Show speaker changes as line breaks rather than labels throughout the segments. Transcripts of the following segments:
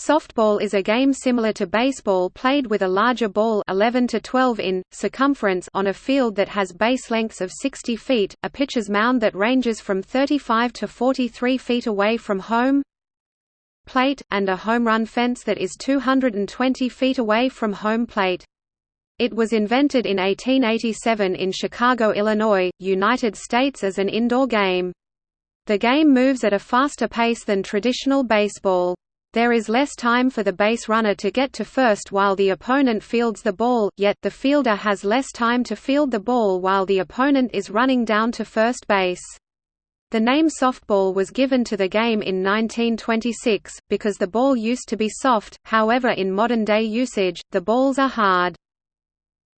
Softball is a game similar to baseball played with a larger ball 11 to 12 in, circumference on a field that has base lengths of 60 feet, a pitcher's mound that ranges from 35 to 43 feet away from home plate, and a home run fence that is 220 feet away from home plate. It was invented in 1887 in Chicago, Illinois, United States as an indoor game. The game moves at a faster pace than traditional baseball. There is less time for the base runner to get to first while the opponent fields the ball, yet the fielder has less time to field the ball while the opponent is running down to first base. The name softball was given to the game in 1926, because the ball used to be soft, however in modern-day usage, the balls are hard.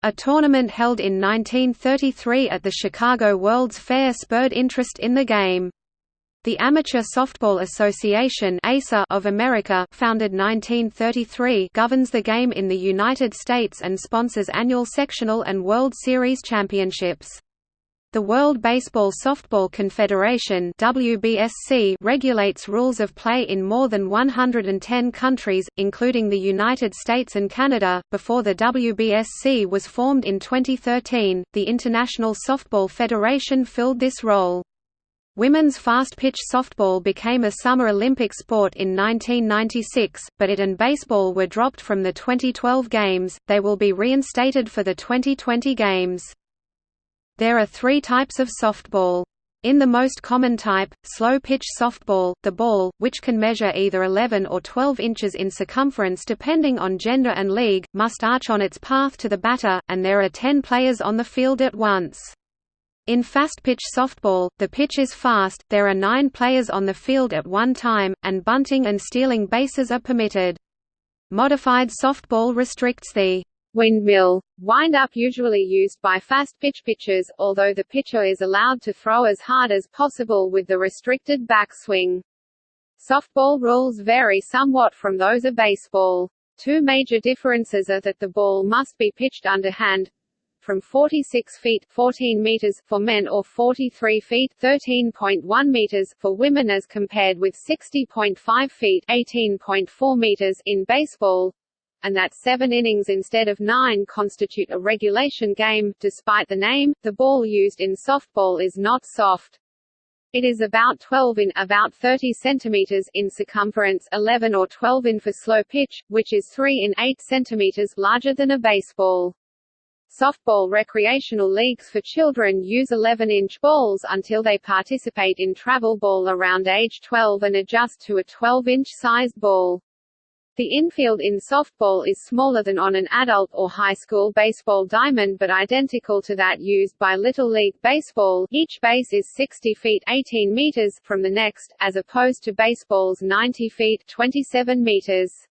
A tournament held in 1933 at the Chicago World's Fair spurred interest in the game. The Amateur Softball Association of America founded 1933 governs the game in the United States and sponsors annual sectional and World Series championships. The World Baseball Softball Confederation WBSC regulates rules of play in more than 110 countries, including the United States and Canada. Before the WBSC was formed in 2013, the International Softball Federation filled this role. Women's fast-pitch softball became a Summer Olympic sport in 1996, but it and baseball were dropped from the 2012 Games, they will be reinstated for the 2020 Games. There are three types of softball. In the most common type, slow-pitch softball, the ball, which can measure either 11 or 12 inches in circumference depending on gender and league, must arch on its path to the batter, and there are 10 players on the field at once. In fast-pitch softball, the pitch is fast, there are nine players on the field at one time, and bunting and stealing bases are permitted. Modified softball restricts the windmill wind-up usually used by fast-pitch pitchers, although the pitcher is allowed to throw as hard as possible with the restricted backswing. Softball rules vary somewhat from those of baseball. Two major differences are that the ball must be pitched underhand, from 46 feet 14 meters for men or 43 feet 13.1 meters for women as compared with 60.5 feet 18.4 meters in baseball and that seven innings instead of nine constitute a regulation game. Despite the name, the ball used in softball is not soft. It is about 12 in about 30 centimeters in circumference, 11 or 12 in for slow pitch, which is 3 in 8 centimeters larger than a baseball. Softball recreational leagues for children use 11-inch balls until they participate in travel ball around age 12 and adjust to a 12-inch sized ball. The infield in softball is smaller than on an adult or high school baseball diamond but identical to that used by Little League Baseball each base is 60 feet 18 meters from the next, as opposed to baseball's 90 feet 27 meters.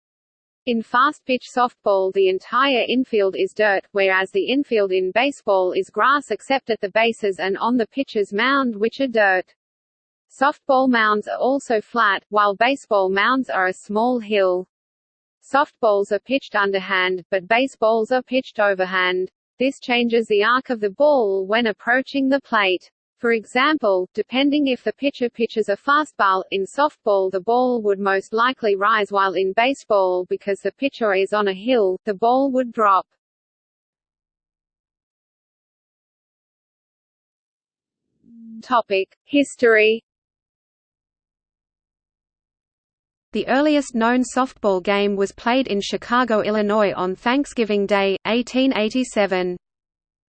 In fast-pitch softball the entire infield is dirt, whereas the infield in baseball is grass except at the bases and on the pitcher's mound which are dirt. Softball mounds are also flat, while baseball mounds are a small hill. Softballs are pitched underhand, but baseballs are pitched overhand. This changes the arc of the ball when approaching the plate. For example, depending if the pitcher pitches a fastball, in softball the ball would most likely rise while in baseball because the pitcher is on a hill, the ball would drop. Topic: History The earliest known softball game was played in Chicago, Illinois on Thanksgiving Day, 1887.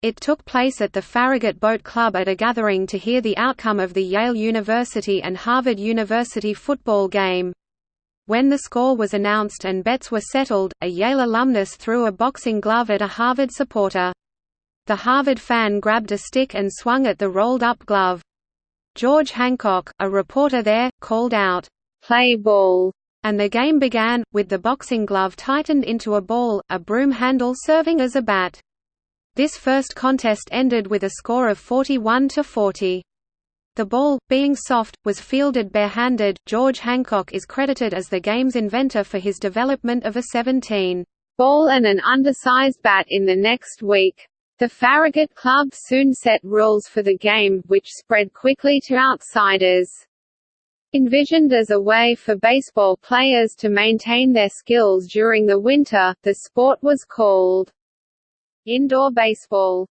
It took place at the Farragut Boat Club at a gathering to hear the outcome of the Yale University and Harvard University football game. When the score was announced and bets were settled, a Yale alumnus threw a boxing glove at a Harvard supporter. The Harvard fan grabbed a stick and swung at the rolled-up glove. George Hancock, a reporter there, called out, "'Play ball!' and the game began, with the boxing glove tightened into a ball, a broom handle serving as a bat. This first contest ended with a score of 41 to 40. The ball, being soft, was fielded barehanded. George Hancock is credited as the game's inventor for his development of a 17 ball and an undersized bat in the next week. The Farragut Club soon set rules for the game, which spread quickly to outsiders.
Envisioned as a way for baseball players to maintain their skills during the winter, the sport was called indoor baseball.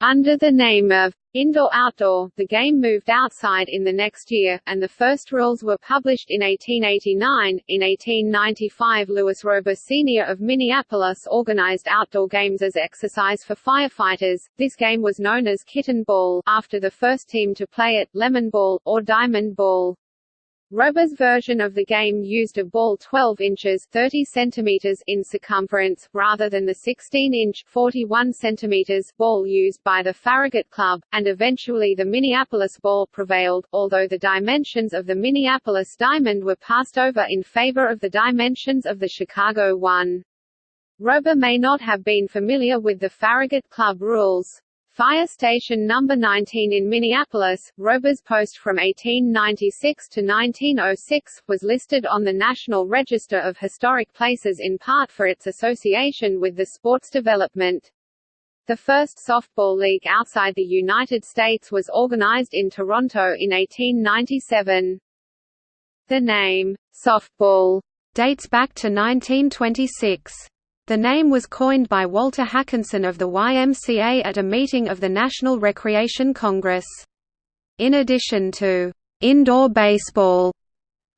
Under the name of Indoor-Outdoor, the game moved outside in the next year, and the first rules were published in 1889. In 1895 Lewis Rober Sr. of Minneapolis organized outdoor games as exercise for firefighters. This game was known as kitten ball, after the first team to play it, lemon ball, or diamond ball. Rober's version of the game used a ball 12 inches 30 centimeters in circumference, rather than the 16-inch 41 centimeters ball used by the Farragut Club, and eventually the Minneapolis ball prevailed, although the dimensions of the Minneapolis diamond were passed over in favor of the dimensions of the Chicago one. Rober may not have been familiar with the Farragut Club rules. Fire Station No. 19 in Minneapolis, Rober's post from 1896 to 1906, was listed on the National Register of Historic Places in part for its association with the sport's development. The first softball league outside the United States was organized in Toronto in 1897. The name, softball, dates back to 1926. The name was coined by Walter Hakanson of the YMCA at a meeting of the National Recreation Congress. In addition to indoor baseball,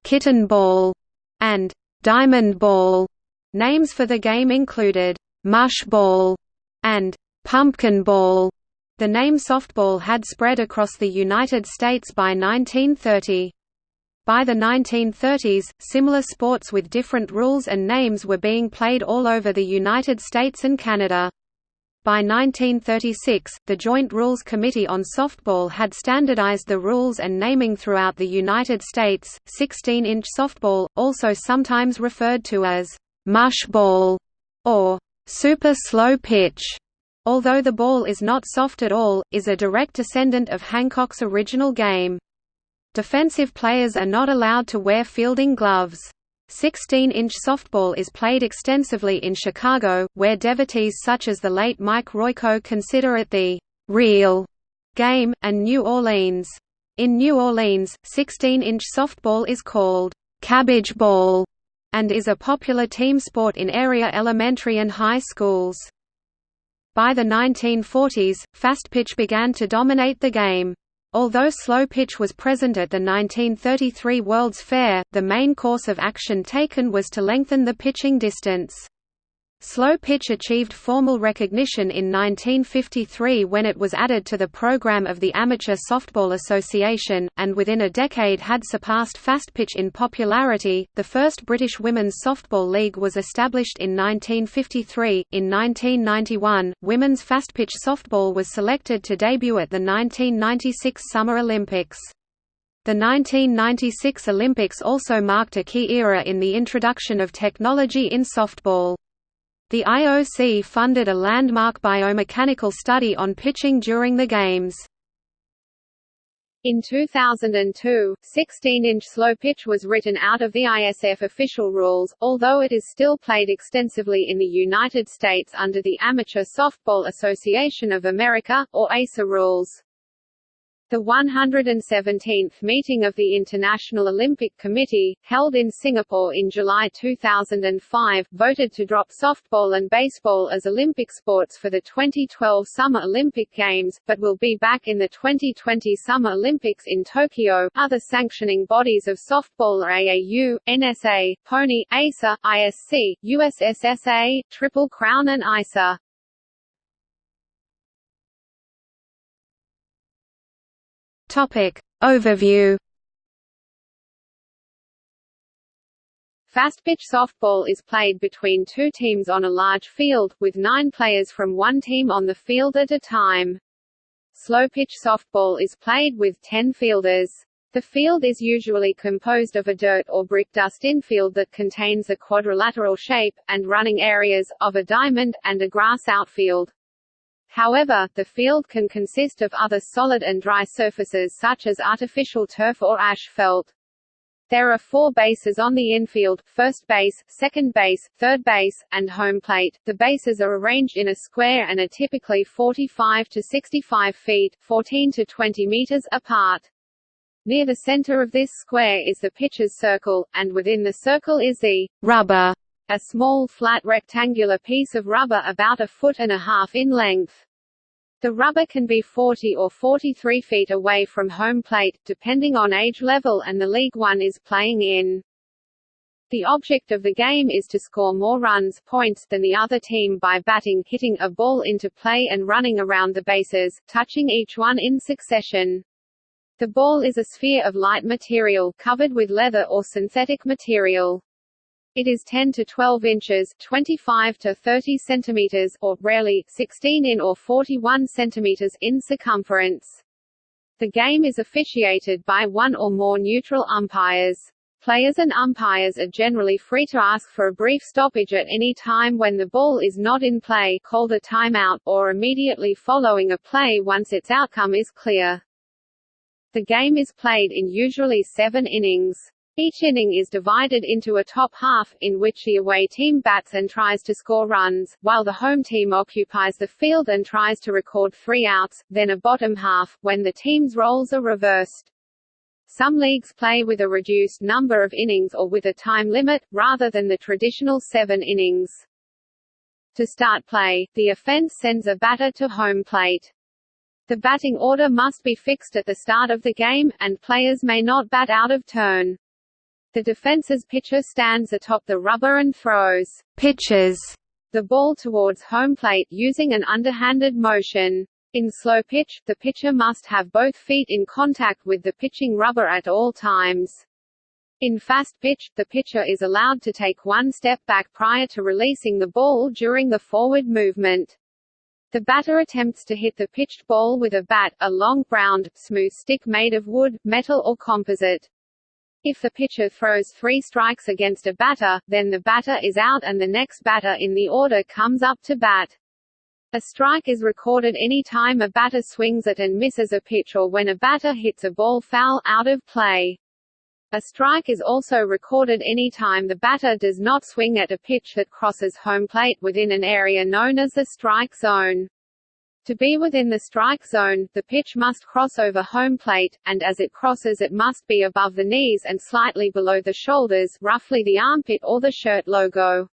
kitten ball, and diamond ball, names for the game included mush ball and pumpkin ball. The name softball had spread across the United States by 1930. By the 1930s, similar sports with different rules and names were being played all over the United States and Canada. By 1936, the Joint Rules Committee on Softball had standardized the rules and naming throughout the United States. 16 inch softball, also sometimes referred to as mush ball or super slow pitch, although the ball is not soft at all, is a direct descendant of Hancock's original game. Defensive players are not allowed to wear fielding gloves. 16-inch softball is played extensively in Chicago, where devotees such as the late Mike Royko consider it the «real» game, and New Orleans. In New Orleans, 16-inch softball is called «cabbage ball» and is a popular team sport in area elementary and high schools. By the 1940s, fast pitch began to dominate the game. Although slow pitch was present at the 1933 World's Fair, the main course of action taken was to lengthen the pitching distance. Slow pitch achieved formal recognition in 1953 when it was added to the program of the Amateur Softball Association, and within a decade had surpassed fast pitch in popularity. The first British Women's Softball League was established in 1953. In 1991, women's fast pitch softball was selected to debut at the 1996 Summer Olympics. The 1996 Olympics also marked a key era in the introduction of technology in softball. The IOC funded a landmark biomechanical study on pitching during the Games. In 2002, 16-inch slow pitch was written out of the ISF official rules, although it is still played extensively in the United States under the Amateur Softball Association of America, or ASA rules. The 117th meeting of the International Olympic Committee, held in Singapore in July 2005, voted to drop softball and baseball as Olympic sports for the 2012 Summer Olympic Games, but will be back in the 2020 Summer Olympics in Tokyo. Other sanctioning bodies of softball are AAU, NSA, Pony, ASA, ISC, USSSA, Triple Crown and ISA.
Topic. Overview
Fast-pitch softball is played between two teams on a large field, with nine players from one team on the field at a time. Slow-pitch softball is played with ten fielders. The field is usually composed of a dirt or brick dust infield that contains a quadrilateral shape, and running areas, of a diamond, and a grass outfield. However, the field can consist of other solid and dry surfaces such as artificial turf or asphalt. There are four bases on the infield, first base, second base, third base, and home plate. The bases are arranged in a square and are typically 45 to 65 feet 14 to 20 meters apart. Near the center of this square is the pitcher's circle, and within the circle is the
rubber,
a small flat rectangular piece of rubber about a foot and a half in length. The rubber can be 40 or 43 feet away from home plate, depending on age level and the league one is playing in. The object of the game is to score more runs points than the other team by batting hitting a ball into play and running around the bases, touching each one in succession. The ball is a sphere of light material, covered with leather or synthetic material. It is 10 to 12 inches 25 to 30 centimeters or, rarely, 16 in or 41 centimeters in circumference. The game is officiated by one or more neutral umpires. Players and umpires are generally free to ask for a brief stoppage at any time when the ball is not in play called a timeout, or immediately following a play once its outcome is clear. The game is played in usually seven innings. Each inning is divided into a top half, in which the away team bats and tries to score runs, while the home team occupies the field and tries to record three outs, then a bottom half, when the team's roles are reversed. Some leagues play with a reduced number of innings or with a time limit, rather than the traditional seven innings. To start play, the offense sends a batter to home plate. The batting order must be fixed at the start of the game, and players may not bat out of turn. The defense's pitcher stands atop the rubber and throws
pitches
the ball towards home plate using an underhanded motion. In slow pitch, the pitcher must have both feet in contact with the pitching rubber at all times. In fast pitch, the pitcher is allowed to take one step back prior to releasing the ball during the forward movement. The batter attempts to hit the pitched ball with a bat, a long, round, smooth stick made of wood, metal or composite. If the pitcher throws three strikes against a batter, then the batter is out and the next batter in the order comes up to bat. A strike is recorded any time a batter swings at and misses a pitch or when a batter hits a ball foul out of play. A strike is also recorded any time the batter does not swing at a pitch that crosses home plate within an area known as the strike zone. To be within the strike zone, the pitch must cross over home plate, and as it crosses it must be above the knees and slightly below the shoulders roughly the armpit or the shirt logo.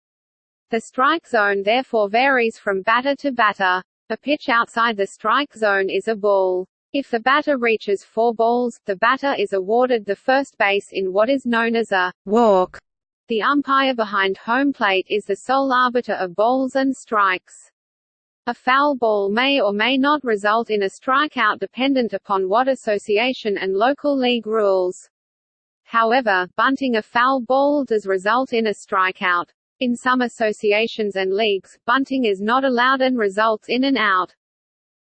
The strike zone therefore varies from batter to batter. A pitch outside the strike zone is a ball. If the batter reaches four balls, the batter is awarded the first base in what is known as a walk. The umpire behind home plate is the sole arbiter of balls and strikes. A foul ball may or may not result in a strikeout dependent upon what association and local league rules. However, bunting a foul ball does result in a strikeout. In some associations and leagues, bunting is not allowed and results in an out.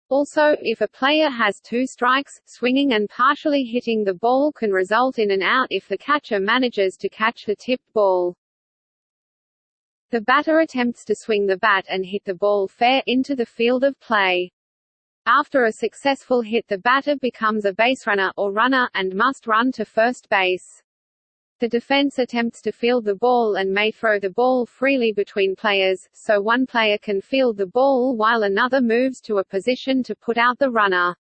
Also, if a player has two strikes, swinging and partially hitting the ball can result in an out if the catcher manages to catch the tipped ball. The batter attempts to swing the bat and hit the ball fair into the field of play. After a successful hit the batter becomes a baserunner or runner, and must run to first base. The defense attempts to field the ball and may throw the ball freely between players, so one player can field the ball while another moves to a position to put out the runner.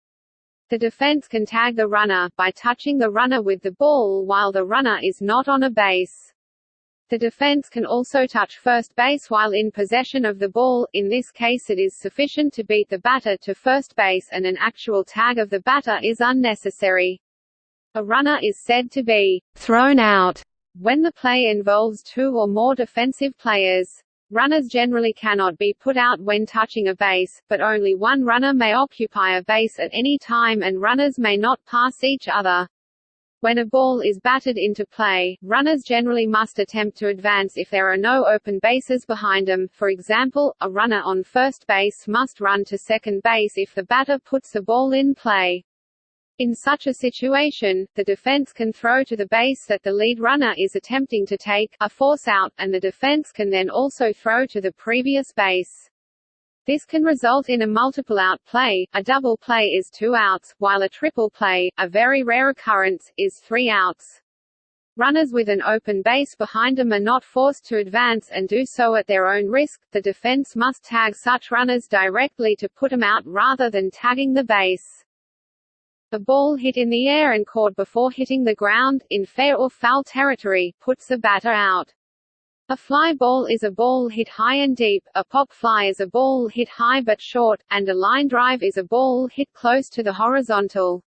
The defense can tag the runner, by touching the runner with the ball while the runner is not on a base. The defense can also touch first base while in possession of the ball, in this case it is sufficient to beat the batter to first base and an actual tag of the batter is unnecessary. A runner is said to be thrown out when the play involves two or more defensive players. Runners generally cannot be put out when touching a base, but only one runner may occupy a base at any time and runners may not pass each other. When a ball is batted into play, runners generally must attempt to advance if there are no open bases behind them. For example, a runner on first base must run to second base if the batter puts the ball in play. In such a situation, the defense can throw to the base that the lead runner is attempting to take, a force out, and the defense can then also throw to the previous base. This can result in a multiple out play, a double play is two outs, while a triple play, a very rare occurrence, is three outs. Runners with an open base behind them are not forced to advance and do so at their own risk. The defense must tag such runners directly to put them out rather than tagging the base. A ball hit in the air and caught before hitting the ground, in fair or foul territory, puts the batter out. A fly ball is a ball hit high and deep, a pop fly is a ball hit high but short, and a line drive is a ball hit close to the horizontal.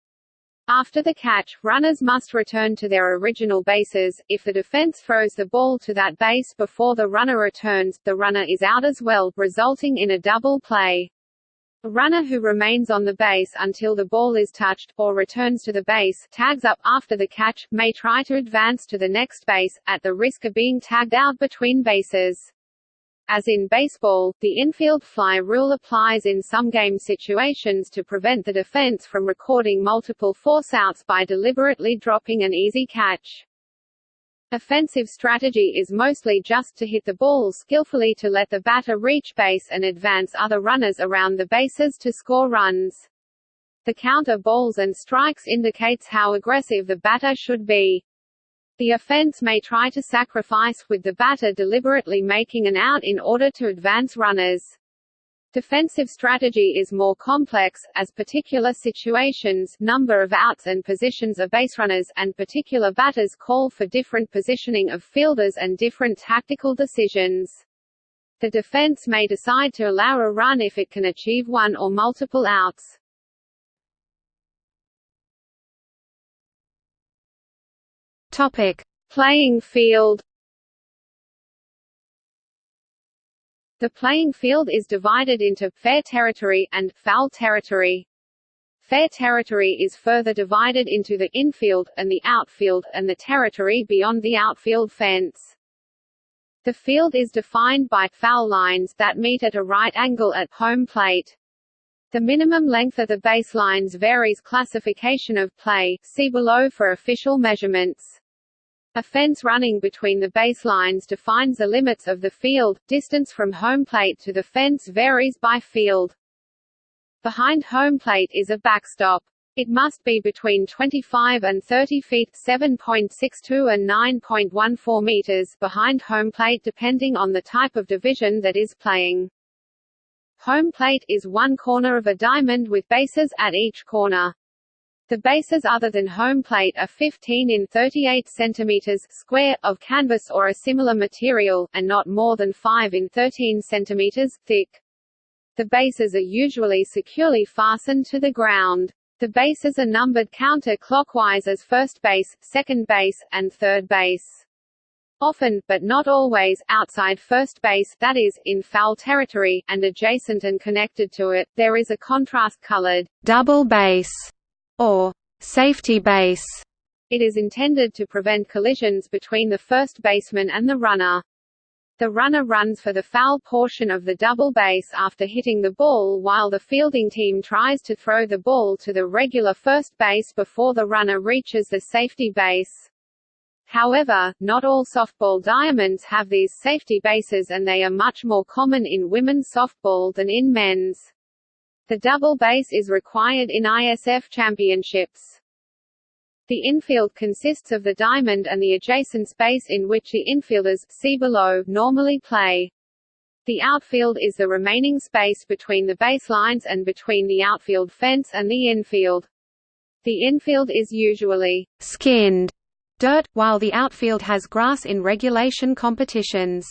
After the catch, runners must return to their original bases. If the defense throws the ball to that base before the runner returns, the runner is out as well, resulting in a double play. A runner who remains on the base until the ball is touched, or returns to the base tags up after the catch, may try to advance to the next base, at the risk of being tagged out between bases. As in baseball, the infield fly rule applies in some game situations to prevent the defense from recording multiple forceouts by deliberately dropping an easy catch. Offensive strategy is mostly just to hit the ball skillfully to let the batter reach base and advance other runners around the bases to score runs. The count of balls and strikes indicates how aggressive the batter should be. The offense may try to sacrifice, with the batter deliberately making an out in order to advance runners. Defensive strategy is more complex, as particular situations number of outs and positions of baserunners and particular batters call for different positioning of fielders and different tactical decisions. The defense may decide to allow a run if it can achieve one or multiple outs.
Topic:
Playing field The playing field is divided into fair territory and foul territory. Fair territory is further divided into the infield, and the outfield, and the territory beyond the outfield fence. The field is defined by foul lines that meet at a right angle at home plate. The minimum length of the baselines varies classification of play, see below for official measurements. A fence running between the baselines defines the limits of the field, distance from home plate to the fence varies by field. Behind home plate is a backstop. It must be between 25 and 30 feet 7.62 and 9.14 meters behind home plate depending on the type of division that is playing. Home plate is one corner of a diamond with bases at each corner. The bases other than home plate are 15 in 38 cm square, of canvas or a similar material, and not more than 5 in 13 cm thick. The bases are usually securely fastened to the ground. The bases are numbered counter-clockwise as first base, second base, and third base. Often, but not always, outside first base that is, in foul territory, and adjacent and connected to it, there is a contrast-colored
double base or safety base.
It is intended to prevent collisions between the first baseman and the runner. The runner runs for the foul portion of the double base after hitting the ball while the fielding team tries to throw the ball to the regular first base before the runner reaches the safety base. However, not all softball diamonds have these safety bases and they are much more common in women's softball than in men's. The double base is required in ISF championships. The infield consists of the diamond and the adjacent space in which the infielders see below normally play. The outfield is the remaining space between the baselines and between the outfield fence and the infield. The infield is usually
skinned dirt, while the outfield has grass in regulation competitions.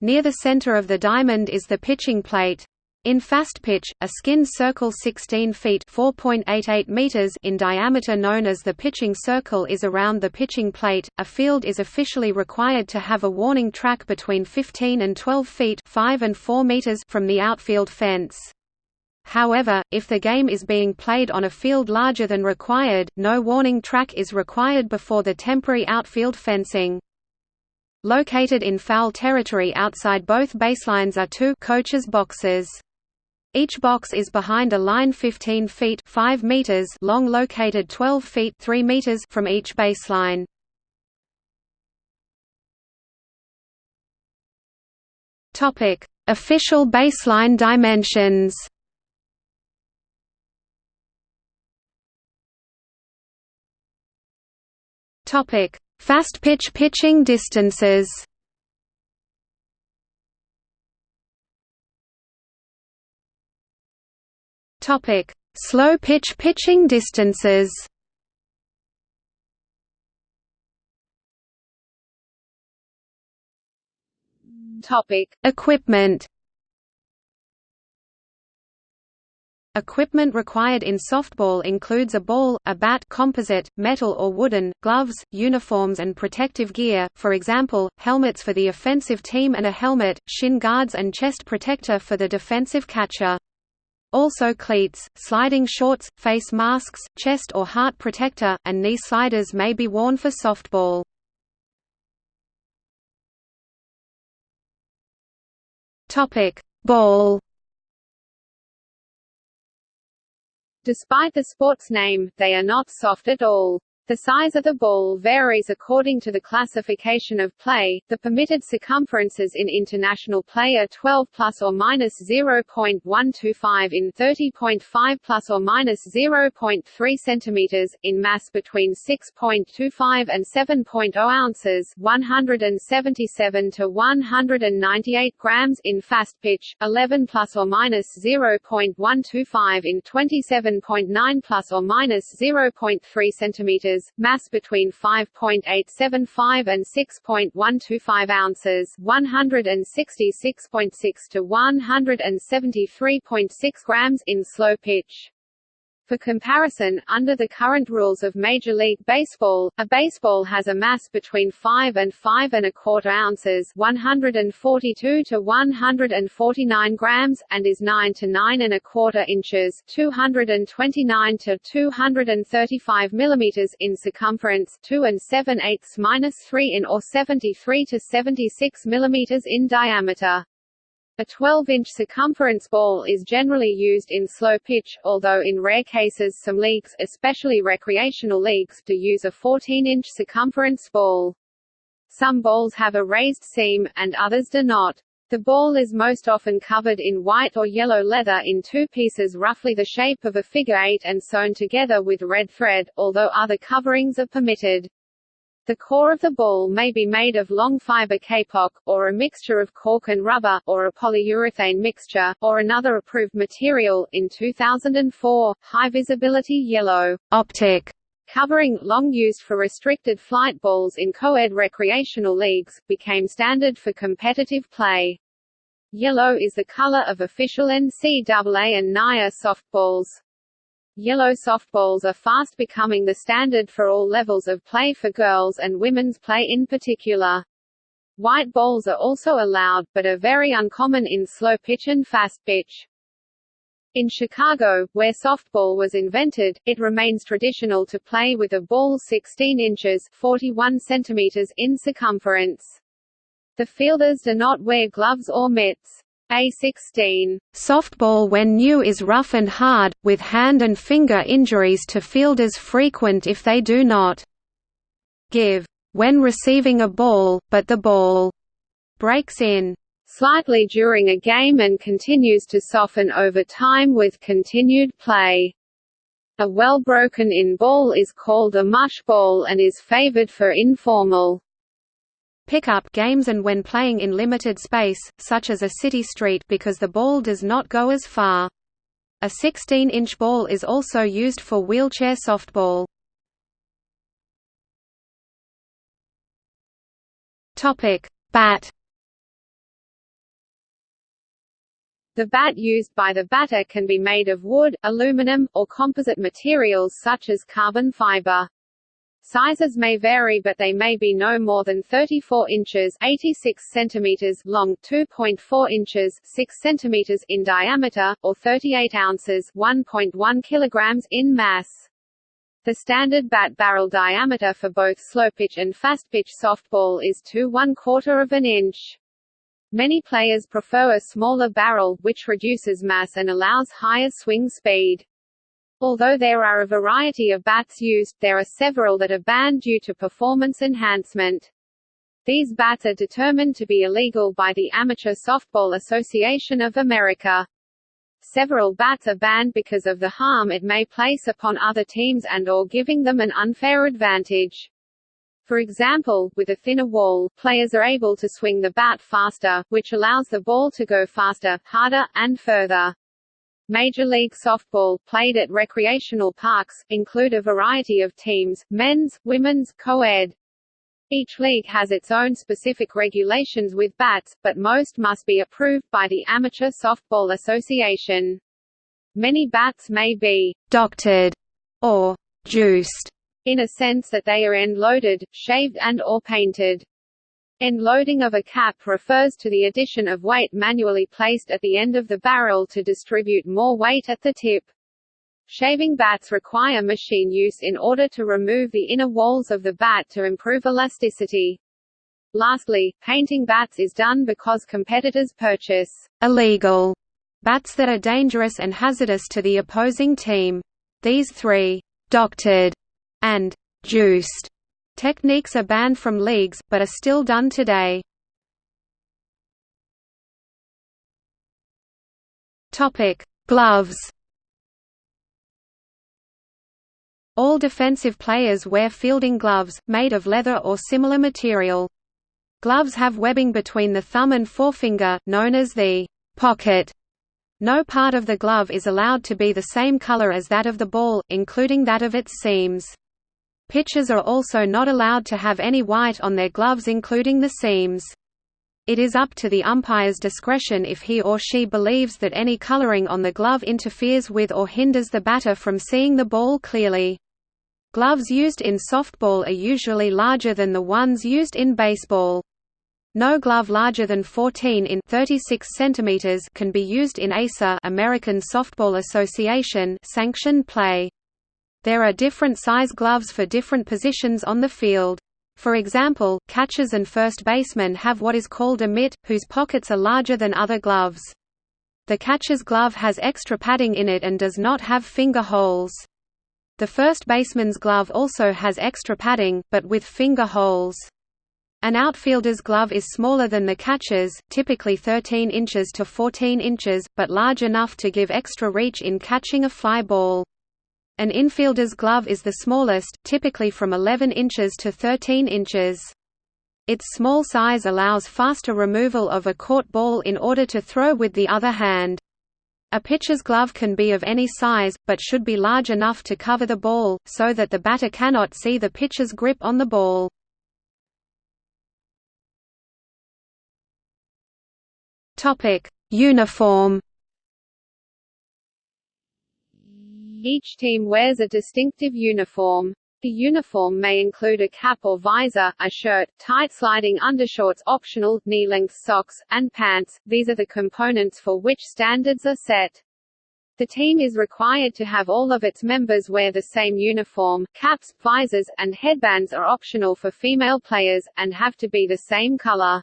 Near the center of the diamond is the pitching plate. In fast pitch, a skin circle 16 feet (4.88 meters) in diameter known as the pitching circle is around the pitching plate. A field is officially required to have a warning track between 15 and 12 feet (5 and 4 meters) from the outfield fence. However, if the game is being played on a field larger than required, no warning track is required before the temporary outfield fencing. Located in foul territory outside both baselines are two coaches boxes. Each box is behind a line 15 feet 5 meters long located 12 feet 3 meters from each baseline. Topic: Official baseline dimensions. Topic: Fast pitch pitching distances. Topic: Slow pitch pitching distances
Topic:
Equipment Equipment required in softball includes a ball, a bat composite, metal or wooden, gloves, uniforms and protective gear, for example, helmets for the offensive team and a helmet, shin guards and chest protector for the defensive catcher. Also cleats, sliding shorts, face masks, chest or heart protector, and knee sliders may be worn for softball. Ball
Despite the sport's name, they are not soft at all. The size of the ball varies according to the classification of play. The permitted circumferences in international play are 12 plus or minus 0.125 in 30.5 plus or minus 0.3 centimeters in mass between 6.25 and 7.0 ounces, 177 to 198 grams in fast pitch, 11 plus or minus 0.125 in 27.9 plus or minus 0.3 centimeters mass between 5.875 and 6.125 ounces, 166.6 to 173.6 grams in slow pitch. For comparison, under the current rules of Major League Baseball, a baseball has a mass between 5 and 5 and a quarter ounces 142 to 149 grams, and is 9 to 9 and a quarter inches 229 to 235 millimeters in circumference 2 and 7 eighths minus 3 in or 73 to 76 millimeters in diameter. A 12-inch circumference ball is generally used in slow pitch, although in rare cases some leagues, especially recreational leagues, do use a 14-inch circumference ball. Some balls have a raised seam, and others do not. The ball is most often covered in white or yellow leather in two pieces roughly the shape of a figure eight and sewn together with red thread, although other coverings are permitted. The core of the ball may be made of long fiber kapok, or a mixture of cork and rubber, or a polyurethane mixture, or another approved material. In 2004, high visibility yellow
optic
covering, long used for restricted flight balls in co-ed recreational leagues, became standard for competitive play. Yellow is the color of official NCAA and NAIA softballs. Yellow softballs are fast becoming the standard for all levels of play for girls and women's play in particular. White balls are also allowed, but are very uncommon in slow pitch and fast pitch. In Chicago, where softball was invented, it remains traditional to play with a ball 16 inches 41 centimeters in circumference. The fielders do not wear gloves or mitts. A16.
Softball when new is rough and hard, with hand and finger injuries to fielders frequent if they do not give when receiving a ball, but the ball breaks in
slightly during a game and continues to soften over time with continued play. A well broken in ball is called a mush ball and is favored for informal
Pickup games and when playing in limited space, such as a city street because the ball does not go as far. A 16-inch ball is also used for wheelchair softball. Bat.
The bat used by the batter can be made of wood, aluminum, or composite materials such as carbon fiber. Sizes may vary but they may be no more than 34 inches 86 centimeters long, 2.4 inches 6 centimeters in diameter, or 38 ounces 1.1 kilograms in mass. The standard bat barrel diameter for both slow pitch and fast pitch softball is 2 1 quarter of an inch. Many players prefer a smaller barrel, which reduces mass and allows higher swing speed. Although there are a variety of bats used, there are several that are banned due to performance enhancement. These bats are determined to be illegal by the Amateur Softball Association of America. Several bats are banned because of the harm it may place upon other teams and or giving them an unfair advantage. For example, with a thinner wall, players are able to swing the bat faster, which allows the ball to go faster, harder, and further. Major League Softball, played at recreational parks, include a variety of teams, men's, women's, co-ed. Each league has its own specific regulations with bats, but most must be approved by the Amateur Softball Association. Many bats may be
«doctored» or «juiced»
in a sense that they are end-loaded, shaved and or painted. End loading of a cap refers to the addition of weight manually placed at the end of the barrel to distribute more weight at the tip. Shaving bats require machine use in order to remove the inner walls of the bat to improve elasticity. Lastly, painting bats is done because competitors purchase
illegal bats that are dangerous and hazardous to the opposing team. These three doctored and juiced Techniques are banned from leagues, but are still done today. Gloves All defensive players wear fielding gloves, made of leather or similar material. Gloves have webbing between the thumb and forefinger, known as the pocket. No part of the glove is allowed to be the same color as that of the ball, including that of its seams. Pitchers are also not allowed to have any white on their gloves including the seams. It is up to the umpire's discretion if he or she believes that any coloring on the glove interferes with or hinders the batter from seeing the ball clearly. Gloves used in softball are usually larger than the ones used in baseball. No glove larger than 14 in 36 centimeters can be used in ASA American Softball Association sanctioned play. There are different size gloves for different positions on the field. For example, catchers and first basemen have what is called a mitt, whose pockets are larger than other gloves. The catcher's glove has extra padding in it and does not have finger holes. The first baseman's glove also has extra padding, but with finger holes. An outfielder's glove is smaller than the catcher's, typically 13 inches to 14 inches, but large enough to give extra reach in catching a fly ball. An infielder's glove is the smallest, typically from 11 inches to 13 inches. Its small size allows faster removal of a caught ball in order to throw with the other hand. A pitcher's glove can be of any size, but should be large enough to cover the ball, so that the batter cannot see the pitcher's grip on the ball. Uniform
Each team wears a distinctive uniform. The uniform may include a cap or visor, a shirt, tight sliding undershorts optional, knee-length socks, and pants. These are the components for which standards are set. The team is required to have all of its members wear the same uniform, caps, visors, and headbands are optional for female players, and have to be the same color.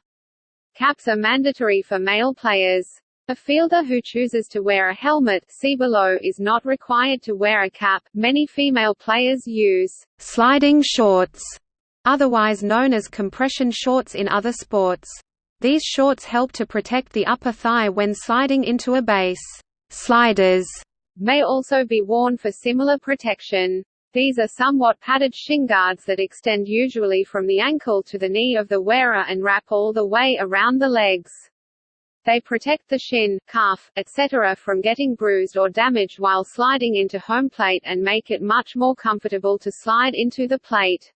Caps are mandatory for male players. A fielder who chooses to wear a helmet see below is not required to wear a cap. Many female players use
sliding shorts, otherwise known as compression shorts in other sports. These shorts help to protect the upper thigh when sliding into a base. Sliders
may also be worn for similar protection. These are somewhat padded shin guards that extend usually from the ankle to the knee of the wearer and wrap all the way around the legs. They protect the shin, calf, etc. from getting bruised or damaged while sliding into home plate and make it much more comfortable to slide into the plate.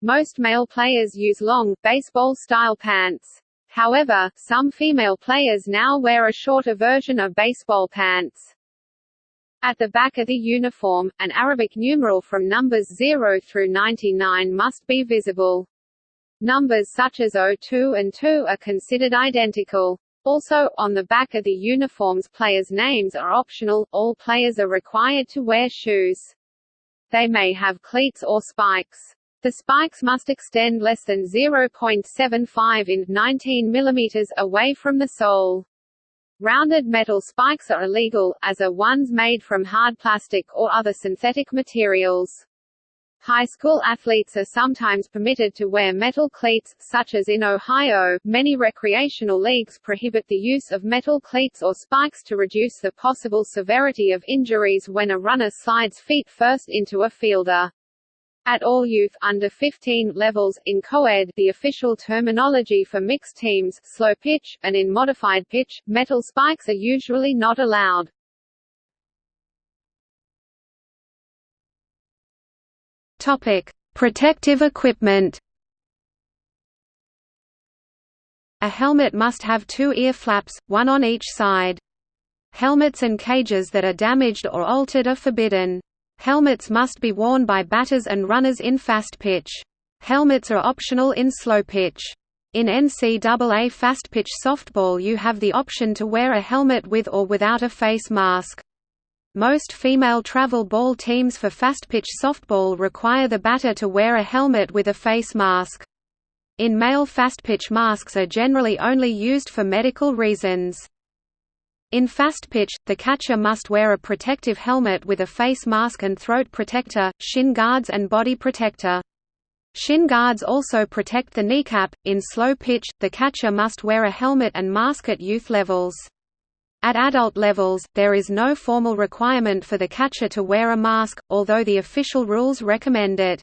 Most male players use long, baseball-style pants. However, some female players now wear a shorter version of baseball pants. At the back of the uniform, an Arabic numeral from numbers 0 through 99 must be visible. Numbers such as 02 and 2 are considered identical. Also, on the back of the uniforms players' names are optional, all players are required to wear shoes. They may have cleats or spikes. The spikes must extend less than 0.75 in 19 mm away from the sole. Rounded metal spikes are illegal, as are ones made from hard plastic or other synthetic materials. High school athletes are sometimes permitted to wear metal cleats, such as in Ohio. Many recreational leagues prohibit the use of metal cleats or spikes to reduce the possible severity of injuries when a runner slides feet first into a fielder. At all youth under 15 levels, in co-ed the official terminology for mixed teams slow pitch, and in modified pitch, metal spikes are usually not allowed.
Topic: Protective equipment. A helmet must have two ear flaps, one on each side. Helmets and cages that are damaged or altered are forbidden. Helmets must be worn by batters and runners in fast pitch. Helmets are optional in slow pitch. In NCAA fast-pitch softball you have the option to wear a helmet with or without a face mask. Most female travel ball teams for fast-pitch softball require the batter to wear a helmet with a face mask. In male fast-pitch masks are generally only used for medical reasons. In fast pitch, the catcher must wear a protective helmet with a face mask and throat protector, shin guards and body protector. Shin guards also protect the kneecap. In slow pitch, the catcher must wear a helmet and mask at youth levels. At adult levels, there is no formal requirement for the catcher to wear a mask, although the official rules recommend it.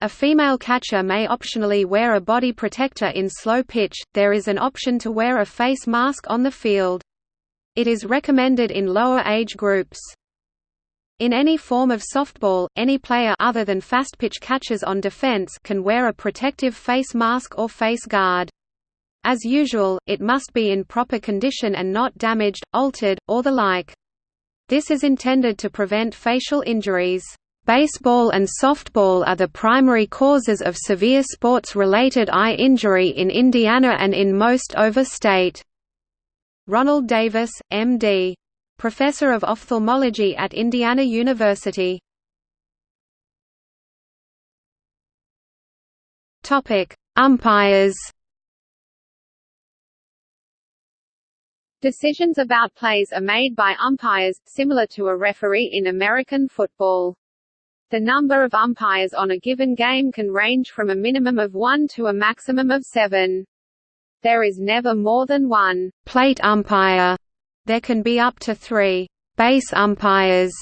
A female catcher may optionally wear a body protector in slow pitch, there is an option to wear a face mask on the field. It is recommended in lower age groups. In any form of softball, any player other than fast-pitch catchers on defense can wear a protective face mask or face guard. As usual, it must be in proper condition and not damaged, altered, or the like. This is intended to prevent facial injuries. Baseball and softball are the primary causes of severe sports-related eye injury in Indiana and in most over-state. Ronald Davis, M.D. Professor of Ophthalmology at Indiana University. Umpires.
Decisions about plays are made by umpires, similar to a referee in American football. The number of umpires on a given game can range from a minimum of one to a maximum of seven. There is never more than one
plate umpire there can be up to three «base umpires»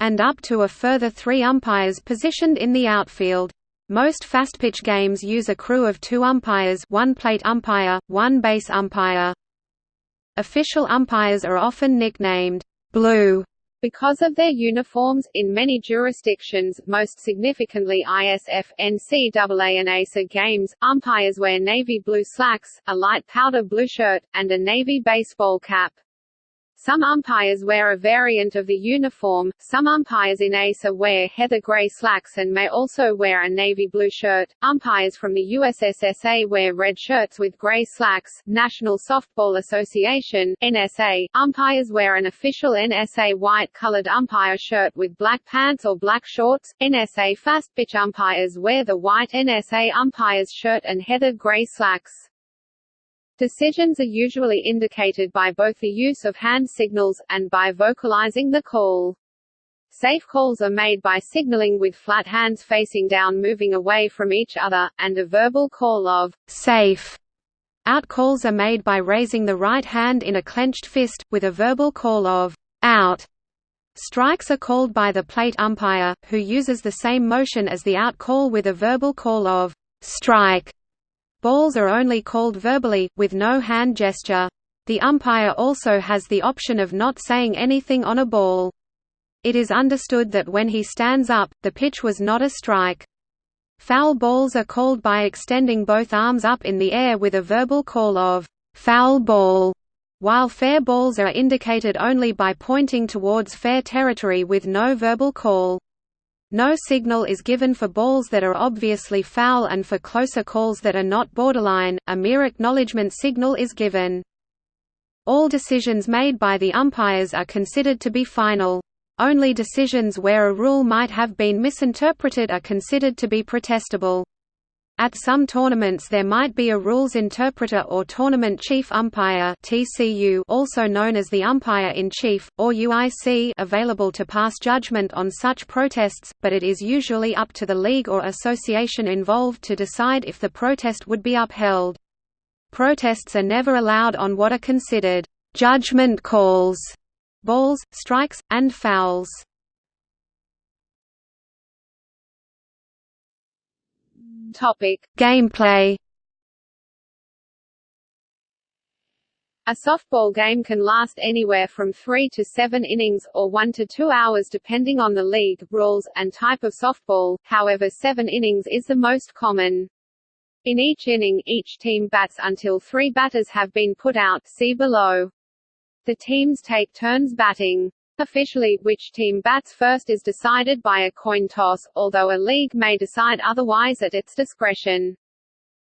and up to a further three umpires positioned in the outfield. Most fastpitch games use a crew of two umpires one plate umpire, one base umpire. Official umpires are often nicknamed «blue»
Because of their uniforms, in many jurisdictions, most significantly ISF, NCAA and ASA games, umpires wear navy blue slacks, a light powder blue shirt, and a navy baseball cap. Some umpires wear a variant of the uniform, some umpires in ASA wear heather gray slacks and may also wear a navy blue shirt. Umpires from the USSSA wear red shirts with gray slacks. National Softball Association NSA, umpires wear an official NSA white-colored umpire shirt with black pants or black shorts. NSA fast pitch umpires wear the white NSA umpire's shirt and heather gray slacks. Decisions are usually indicated by both the use of hand signals, and by vocalizing the call. Safe calls are made by signaling with flat hands facing down moving away from each other, and a verbal call of «safe». Out calls are made by raising the right hand in a clenched fist, with a verbal call of «out». Strikes are called by the plate umpire, who uses the same motion as the out call with a verbal call of «strike». Balls are only called verbally, with no hand gesture. The umpire also has the option of not saying anything on a ball. It is understood that when he stands up, the pitch was not a strike. Foul balls are called by extending both arms up in the air with a verbal call of foul ball, while fair balls are indicated only by pointing towards fair territory with no verbal call. No signal is given for balls that are obviously foul and for closer calls that are not borderline, a mere acknowledgement signal is given. All decisions made by the umpires are considered to be final. Only decisions where a rule might have been misinterpreted are considered to be protestable. At some tournaments there might be a rules interpreter or tournament chief umpire (TCU), also known as the umpire-in-chief or UIC, available to pass judgment on such protests, but it is usually up to the league or association involved to decide if the protest would be upheld. Protests are never allowed on what are considered judgment calls, balls, strikes, and fouls. Topic:
Gameplay.
A softball game can last anywhere from three to seven innings, or one to two hours depending on the league, rules, and type of softball, however seven innings is the most common. In each inning, each team bats until three batters have been put out see below. The teams take turns batting. Officially, which team bats first is decided by a coin toss, although a league may decide otherwise at its discretion.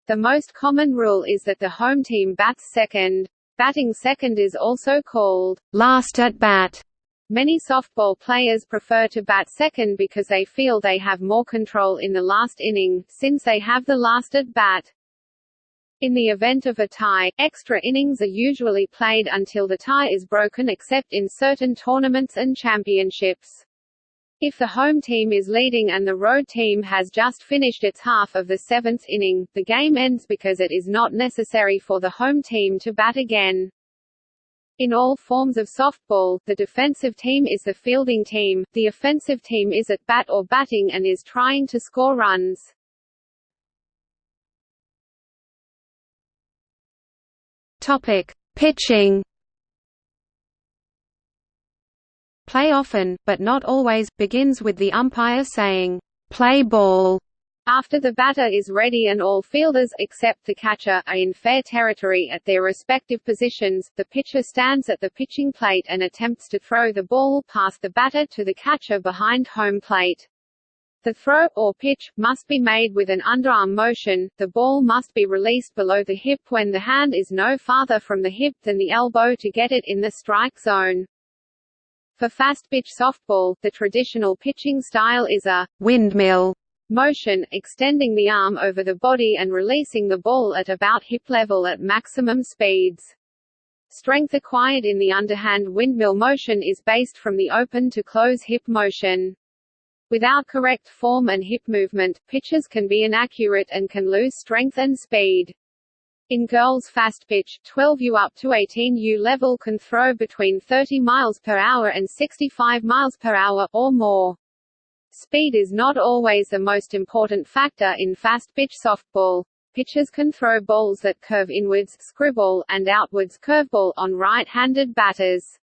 The most common rule is that the home team bats second. Batting second is also called
last at bat.
Many softball players prefer to bat second because they feel they have more control in the last inning, since they have the last at bat. In the event of a tie, extra innings are usually played until the tie is broken except in certain tournaments and championships. If the home team is leading and the road team has just finished its half of the seventh inning, the game ends because it is not necessary for the home team to bat again. In all forms of softball, the defensive team is the fielding team, the offensive team is at bat or batting and is trying to score runs.
Topic: Pitching Play often, but not always, begins with the umpire saying, "'Play ball' After the batter is ready and all fielders except the catcher are in fair territory at their respective positions, the pitcher stands at the pitching plate and attempts to throw the ball past the batter to the catcher behind home plate. The throw, or pitch, must be made with an underarm motion, the ball must be released below the hip when the hand is no farther from the hip than the elbow to get it in the strike zone. For fast-pitch softball, the traditional pitching style is a windmill motion, extending the arm over the body and releasing the ball at about hip level at maximum speeds. Strength acquired in the underhand windmill motion is based from the open to close hip motion. Without correct form and hip movement, pitches can be inaccurate and can lose strength and speed. In girls fast pitch, 12U up to 18U level can throw between 30 miles per hour and 65 miles per hour, or more. Speed is not always the most important factor in fast pitch softball. Pitchers can throw balls that curve inwards screwball, and outwards curveball on right-handed batters.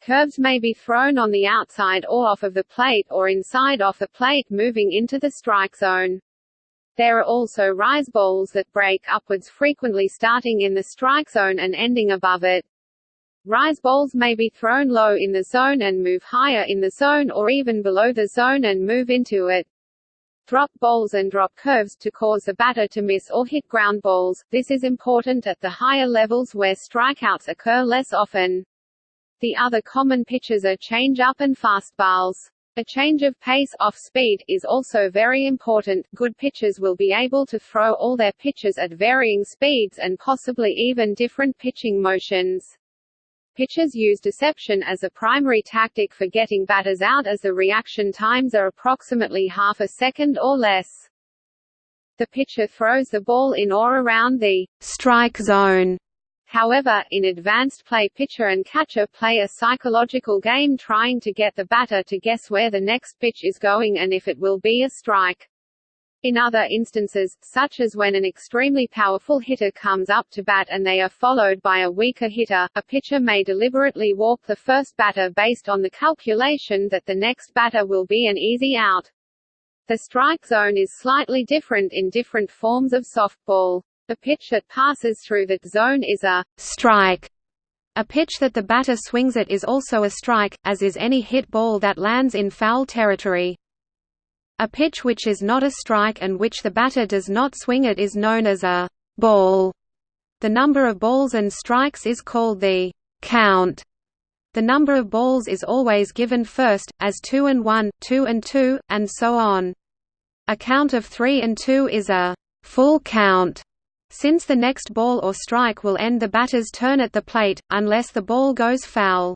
Curves may be thrown on the outside or off of the plate or inside off the plate moving into the strike zone. There are also rise balls that break upwards frequently starting in the strike zone and ending above it. Rise balls may be thrown low in the zone and move higher in the zone or even below the zone and move into it. Drop balls and drop curves to cause the batter to miss or hit ground balls. This is important at the higher levels where strikeouts occur less often. The other common pitches are change-up and fastballs. A change of pace off speed is also very important. Good pitchers will be able to throw all their pitches at varying speeds and possibly even different pitching motions. Pitchers use deception as a primary tactic for getting batters out as the reaction times are approximately half a second or less. The pitcher throws the ball in or around the strike zone However, in advanced play pitcher and catcher play a psychological game trying to get the batter to guess where the next pitch is going and if it will be a strike. In other instances, such as when an extremely powerful hitter comes up to bat and they are followed by a weaker hitter, a pitcher may deliberately walk the first batter based on the calculation that the next batter will be an easy out. The strike zone is slightly different in different forms of softball. A pitch that passes through that zone is a strike. A pitch that the batter swings at is also a strike, as is any hit ball that lands in foul territory. A pitch which is not a strike and which the batter does not swing at is known as a ball. The number of balls and strikes is called the count. The number of balls is always given first, as 2 and 1, 2 and 2, and so on. A count of 3 and 2 is a full count. Since the next ball or strike will end the batter's turn at the plate, unless the ball goes foul.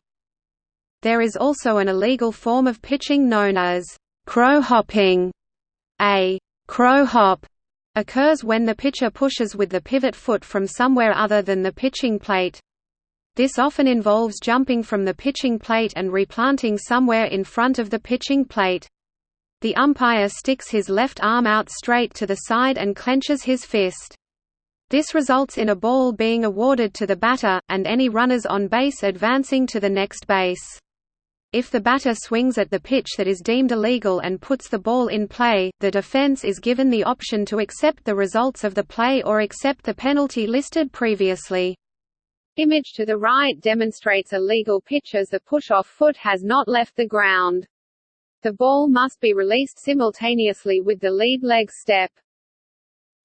There is also an illegal form of pitching known as crow hopping. A crow hop occurs when the pitcher pushes with the pivot foot from somewhere other than the pitching plate. This often involves jumping from the pitching plate and replanting somewhere in front of the pitching plate. The umpire sticks his left arm out straight to the side and clenches his fist. This results in a ball being awarded to the batter, and any runners on base advancing to the next base. If the batter swings at the pitch that is deemed illegal and puts the ball in play, the defense is given the option to accept the results of the play or accept the penalty listed previously.
Image to the right demonstrates a legal pitch as the push-off foot has not left the ground. The ball must be released simultaneously with the lead leg step.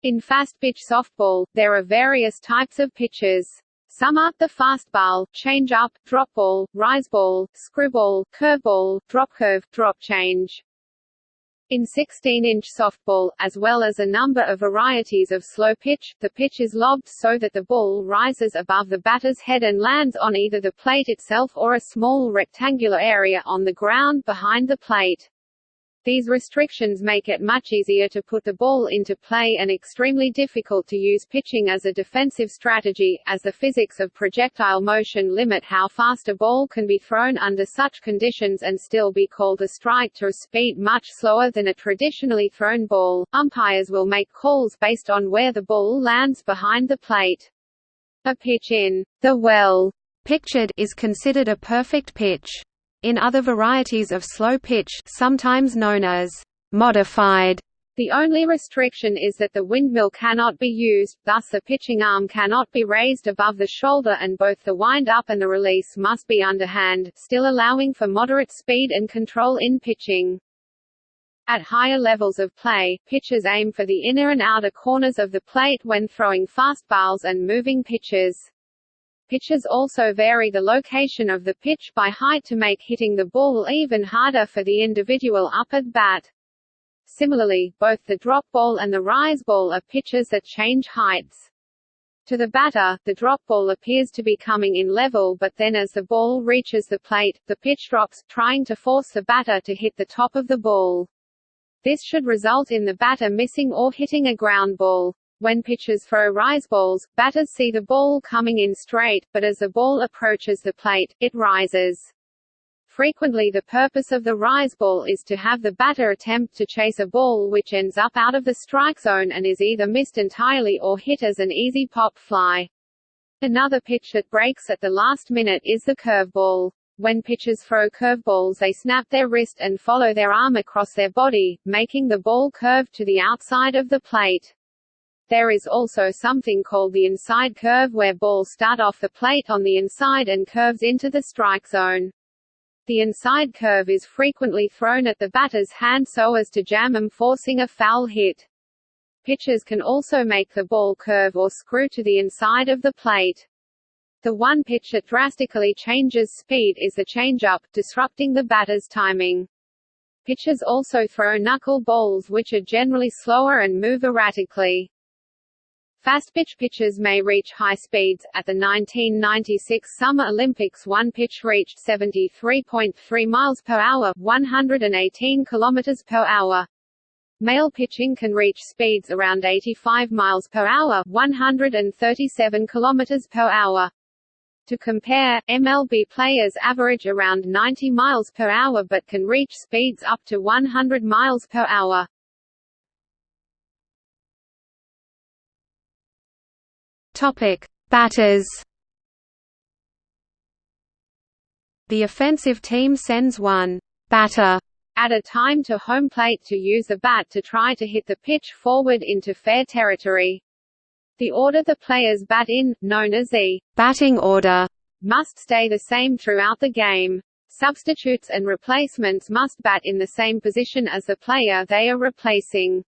In fast-pitch softball, there are various types of pitches. Some are, the fastball, change-up, drop ball, rise ball, screwball, curveball, drop curve, drop change. In 16-inch softball, as well as a number of varieties of slow pitch, the pitch is lobbed so that the ball rises above the batter's head and lands on either the plate itself or a small rectangular area on the ground behind the plate. These restrictions make it much easier to put the ball into play and extremely difficult to use pitching as a defensive strategy, as the physics of projectile motion limit how fast a ball can be thrown under such conditions and still be called a strike to a speed much slower than a traditionally thrown ball. Umpires will make calls based on where the ball lands behind the plate. A pitch in the well pictured is considered a perfect pitch. In other varieties of slow pitch sometimes known as modified, the only restriction is that the windmill cannot be used, thus the pitching arm cannot be raised above the shoulder and both the wind-up and the release must be underhand, still allowing for moderate speed and control in pitching. At higher levels of play, pitchers aim for the inner and outer corners of the plate when throwing fastballs and moving pitches. Pitches also vary the location of the pitch by height to make hitting the ball even harder for the individual up at bat. Similarly, both the drop ball and the rise ball are pitches that change heights. To the batter, the drop ball appears to be coming in level but then as the ball reaches the plate, the pitch drops, trying to force the batter to hit the top of the ball. This should result in the batter missing or hitting a ground ball. When pitchers throw rise balls, batters see the ball coming in straight, but as the ball approaches the plate, it rises. Frequently the purpose of the rise ball is to have the batter attempt to chase a ball which ends up out of the strike zone and is either missed entirely or hit as an easy pop fly. Another pitch that breaks at the last minute is the curveball. When pitchers throw curveballs they snap their wrist and follow their arm across their body, making the ball curve to the outside of the plate. There is also something called the inside curve where balls start off the plate on the inside and curves into the strike zone. The inside curve is frequently thrown at the batter's hand so as to jam him forcing a foul hit. Pitchers can also make the ball curve or screw to the inside of the plate. The one pitch that drastically changes speed is the changeup, disrupting the batter's timing. Pitchers also throw knuckle balls which are generally slower and move erratically. Fast-pitch pitches may reach high speeds. At the 1996 Summer Olympics one pitch reached 73.3 miles per hour 118 kilometers per hour. Male pitching can reach speeds around 85 miles per hour 137 kilometers per hour. To compare, MLB players average around 90 miles per hour but can reach speeds up to 100 miles per hour.
Topic: Batters. The offensive team sends one batter
at a time to home plate to use a bat to try to hit the pitch forward into fair territory. The order the players bat in, known as the
batting order,
must stay the same throughout the game. Substitutes and replacements must bat in the same position as the player they are replacing.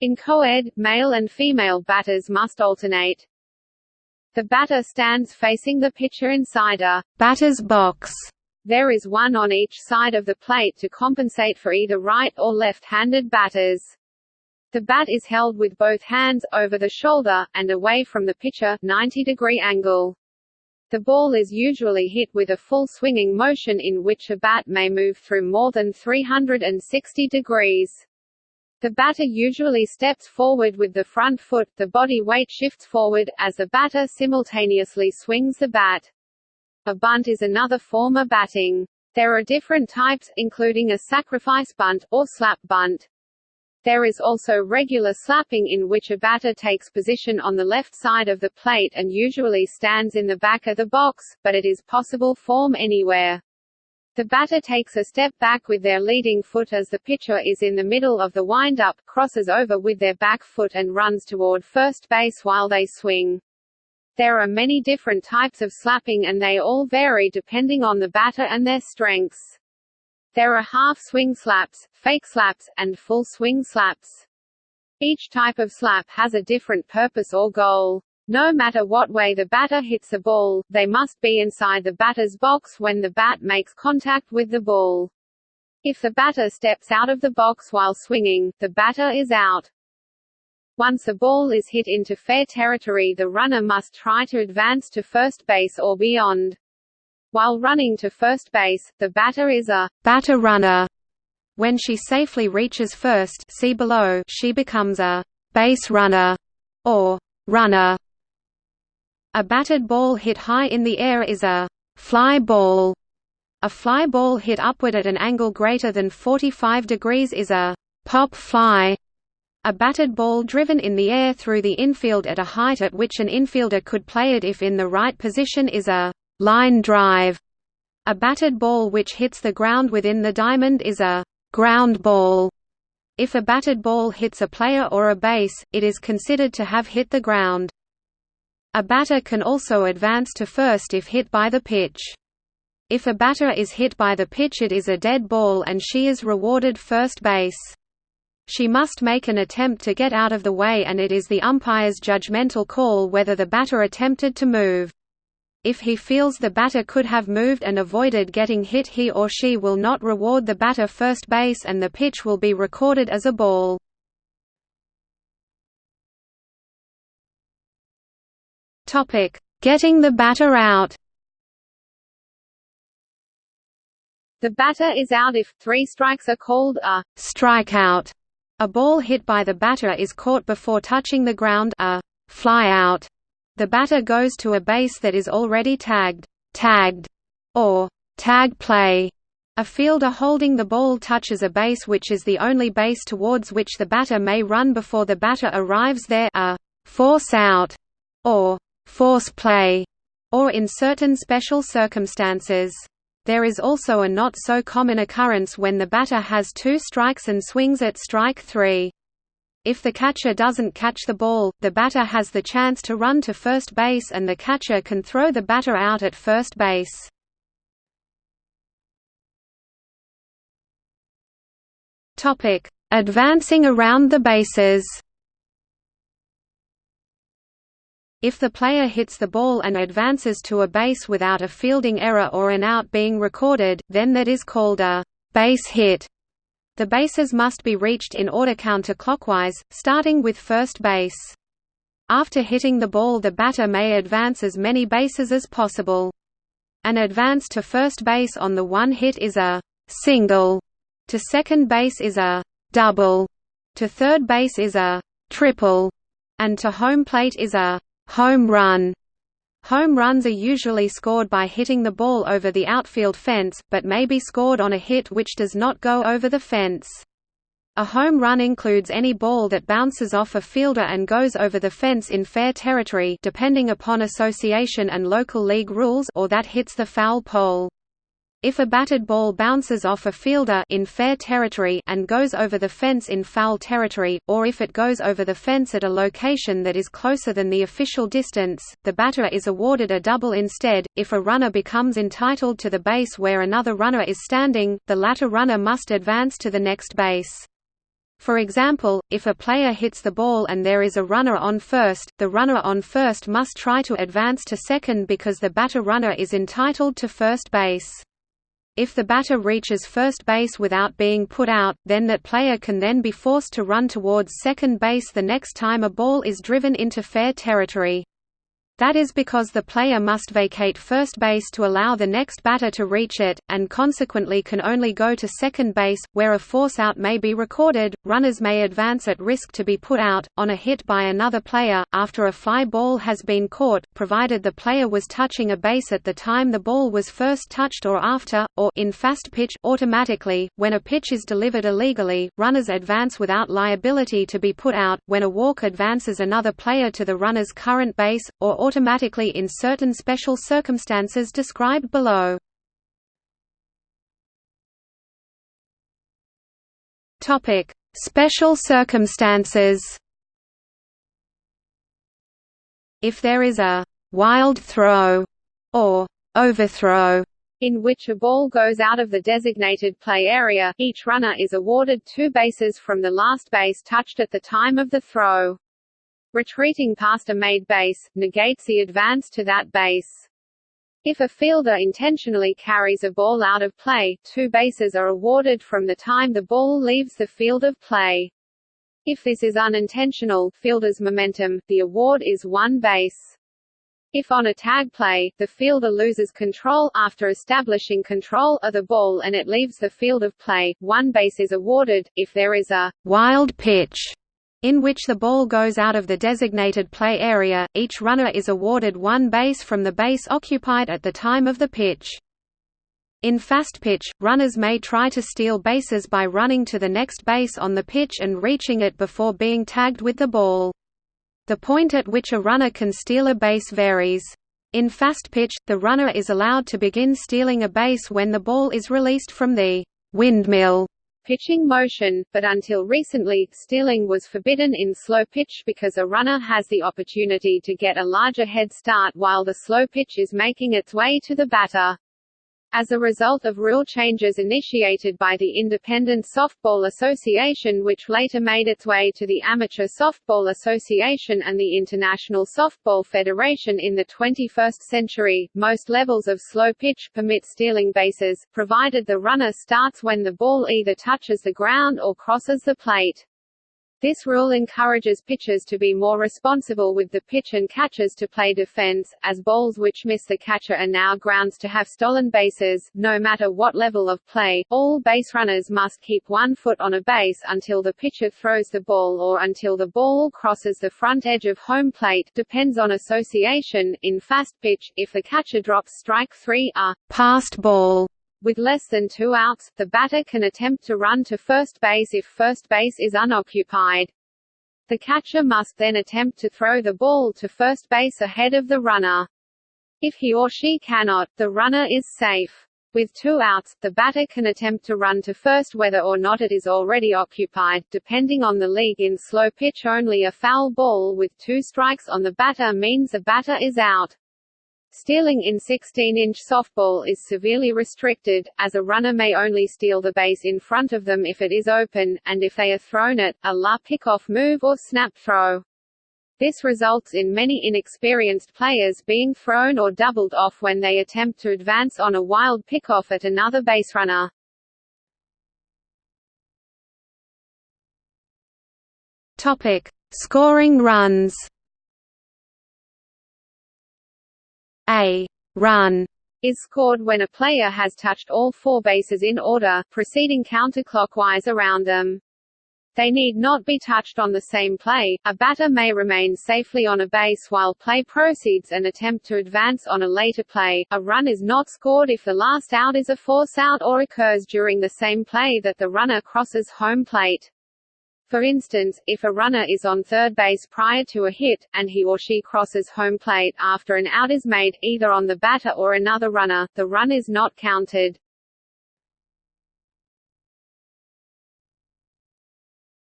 In co-ed, male and female batters must alternate. The batter stands facing the pitcher inside a
batter's box.
There is one on each side of the plate to compensate for either right or left-handed batters. The bat is held with both hands, over the shoulder, and away from the pitcher 90 degree angle. The ball is usually hit with a full swinging motion in which a bat may move through more than 360 degrees. The batter usually steps forward with the front foot, the body weight shifts forward, as the batter simultaneously swings the bat. A bunt is another form of batting. There are different types, including a sacrifice bunt, or slap bunt. There is also regular slapping in which a batter takes position on the left side of the plate and usually stands in the back of the box, but it is possible form anywhere. The batter takes a step back with their leading foot as the pitcher is in the middle of the wind-up, crosses over with their back foot and runs toward first base while they swing. There are many different types of slapping and they all vary depending on the batter and their strengths. There are half-swing slaps, fake slaps, and full swing slaps. Each type of slap has a different purpose or goal. No matter what way the batter hits the ball, they must be inside the batter's box when the bat makes contact with the ball. If the batter steps out of the box while swinging, the batter is out. Once a ball is hit into fair territory the runner must try to advance to first base or beyond. While running to first base, the batter is a batter runner. When she safely reaches first see below, she becomes a base runner or runner. A batted ball hit high in the air is a fly ball. A fly ball hit upward at an angle greater than 45 degrees is a pop fly. A batted ball driven in the air through the infield at a height at which an infielder could play it if in the right position is a line drive. A batted ball which hits the ground within the diamond is a ground ball. If a batted ball hits a player or a base, it is considered to have hit the ground. A batter can also advance to first if hit by the pitch. If a batter is hit by the pitch it is a dead ball and she is rewarded first base. She must make an attempt to get out of the way and it is the umpire's judgmental call whether the batter attempted to move. If he feels the batter could have moved and avoided getting hit he or she will not reward the batter first base and the pitch will be recorded as a ball. Topic: Getting the batter out. The batter is out if three strikes are called a strikeout. A ball hit by the batter is caught before touching the ground a flyout. The batter goes to a base that is already tagged, tagged, or tag play. A fielder holding the ball touches a base which is the only base towards which the batter may run before the batter arrives there a force out, or force play, or in certain special circumstances. There is also a not so common occurrence when the batter has two strikes and swings at strike three. If the catcher doesn't catch the ball, the batter has the chance to run to first base and the catcher can throw the batter out at first base. Advancing around the bases If the player hits the ball and advances to a base without a fielding error or an out being recorded, then that is called a base hit. The bases must be reached in order counterclockwise, starting with first base. After hitting the ball the batter may advance as many bases as possible. An advance to first base on the one hit is a single, to second base is a double, to third base is a triple, and to home plate is a Home run Home runs are usually scored by hitting the ball over the outfield fence, but may be scored on a hit which does not go over the fence. A home run includes any ball that bounces off a fielder and goes over the fence in fair territory depending upon association and local league rules or that hits the foul pole. If a batted ball bounces off a fielder in fair territory and goes over the fence in foul territory, or if it goes over the fence at a location that is closer than the official distance, the batter is awarded a double instead. If a runner becomes entitled to the base where another runner is standing, the latter runner must advance to the next base. For example, if a player hits the ball and there is a runner on first, the runner on first must try to advance to second because the batter runner is entitled to first base. If the batter reaches first base without being put out, then that player can then be forced to run towards second base the next time a ball is driven into fair territory.
That is because the player must vacate first base to allow the next batter to reach it, and consequently can only go to second base, where a force out may be recorded. Runners may advance at risk to be put out, on a hit by another player, after a fly ball has been caught, provided the player was touching a base at the time the ball was first touched or after, or in fast pitch, automatically. When a pitch is delivered illegally, runners advance without liability to be put out, when a walk advances another player to the runner's current base, or automatically in certain special circumstances described below. Topic: Special circumstances. If there is a wild throw or overthrow
in which a ball goes out of the designated play area, each runner is awarded two bases from the last base touched at the time of the throw. Retreating past a made base, negates the advance to that base. If a fielder intentionally carries a ball out of play, two bases are awarded from the time the ball leaves the field of play. If this is unintentional fielder's momentum, the award is one base. If on a tag play, the fielder loses control after establishing control of the ball and it leaves the field of play, one base is awarded. If there is a
wild pitch in which the ball goes out of the designated play area, each runner is awarded one base from the base occupied at the time of the pitch. In fast pitch, runners may try to steal bases by running to the next base on the pitch and reaching it before being tagged with the ball. The point at which a runner can steal a base varies. In fast pitch, the runner is allowed to begin stealing a base when the ball is released from the windmill
pitching motion, but until recently, stealing was forbidden in slow pitch because a runner has the opportunity to get a larger head start while the slow pitch is making its way to the batter. As a result of rule changes initiated by the Independent Softball Association which later made its way to the Amateur Softball Association and the International Softball Federation in the 21st century, most levels of slow pitch permit stealing bases, provided the runner starts when the ball either touches the ground or crosses the plate. This rule encourages pitchers to be more responsible with the pitch and catchers to play defense, as balls which miss the catcher are now grounds to have stolen bases. No matter what level of play, all base runners must keep one foot on a base until the pitcher throws the ball or until the ball crosses the front edge of home plate depends on association. In fast pitch, if the catcher drops strike three, a
passed ball
with less than two outs, the batter can attempt to run to first base if first base is unoccupied. The catcher must then attempt to throw the ball to first base ahead of the runner. If he or she cannot, the runner is safe. With two outs, the batter can attempt to run to first whether or not it is already occupied, depending on the league in slow pitch only a foul ball with two strikes on the batter means the batter is out. Stealing in 16-inch softball is severely restricted, as a runner may only steal the base in front of them if it is open, and if they are thrown at, a la pickoff move or snap throw. This results in many inexperienced players being thrown or doubled off when they attempt to advance on a wild pickoff at another base runner.
Topic: Scoring runs. A run
is scored when a player has touched all four bases in order, proceeding counterclockwise around them. They need not be touched on the same play. A batter may remain safely on a base while play proceeds and attempt to advance on a later play. A run is not scored if the last out is a force out or occurs during the same play that the runner crosses home plate. For instance, if a runner is on third base prior to a hit, and he or she crosses home plate after an out is made, either on the batter or another runner, the run is not counted.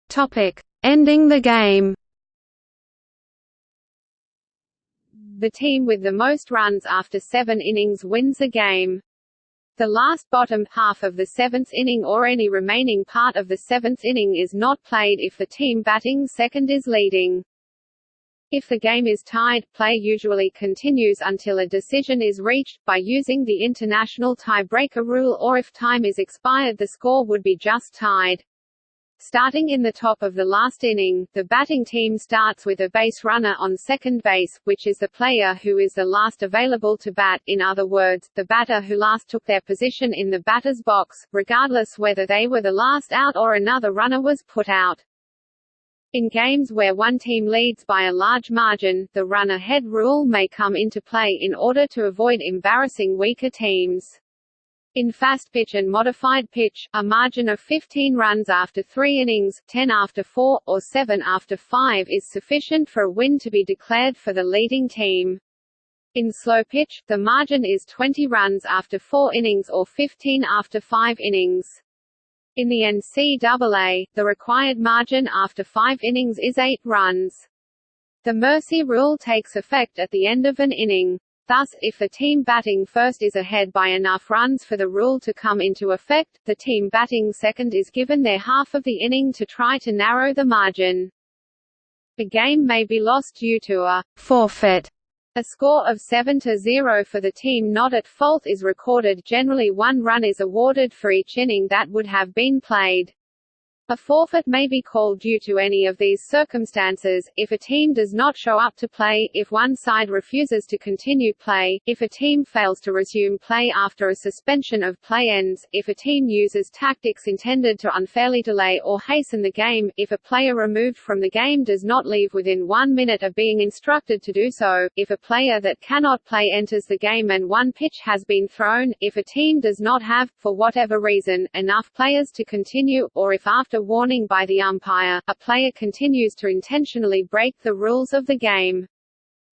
Topic: Ending the game.
The team with the most runs after seven innings wins the game. The last bottom half of the seventh inning or any remaining part of the seventh inning is not played if the team batting second is leading. If the game is tied, play usually continues until a decision is reached, by using the international tiebreaker rule or if time is expired the score would be just tied. Starting in the top of the last inning, the batting team starts with a base runner on second base, which is the player who is the last available to bat in other words, the batter who last took their position in the batter's box, regardless whether they were the last out or another runner was put out. In games where one team leads by a large margin, the run-ahead rule may come into play in order to avoid embarrassing weaker teams. In fast pitch and modified pitch, a margin of 15 runs after three innings, 10 after four, or 7 after five is sufficient for a win to be declared for the leading team. In slow pitch, the margin is 20 runs after four innings or 15 after five innings. In the NCAA, the required margin after five innings is 8 runs. The mercy rule takes effect at the end of an inning. Thus, if the team batting first is ahead by enough runs for the rule to come into effect, the team batting second is given their half of the inning to try to narrow the margin. A game may be lost due to a forfeit. A score of 7 to 0 for the team not at fault is recorded generally one run is awarded for each inning that would have been played. A forfeit may be called due to any of these circumstances, if a team does not show up to play, if one side refuses to continue play, if a team fails to resume play after a suspension of play ends, if a team uses tactics intended to unfairly delay or hasten the game, if a player removed from the game does not leave within one minute of being instructed to do so, if a player that cannot play enters the game and one pitch has been thrown, if a team does not have, for whatever reason, enough players to continue, or if after warning by the umpire, a player continues to intentionally break the rules of the game.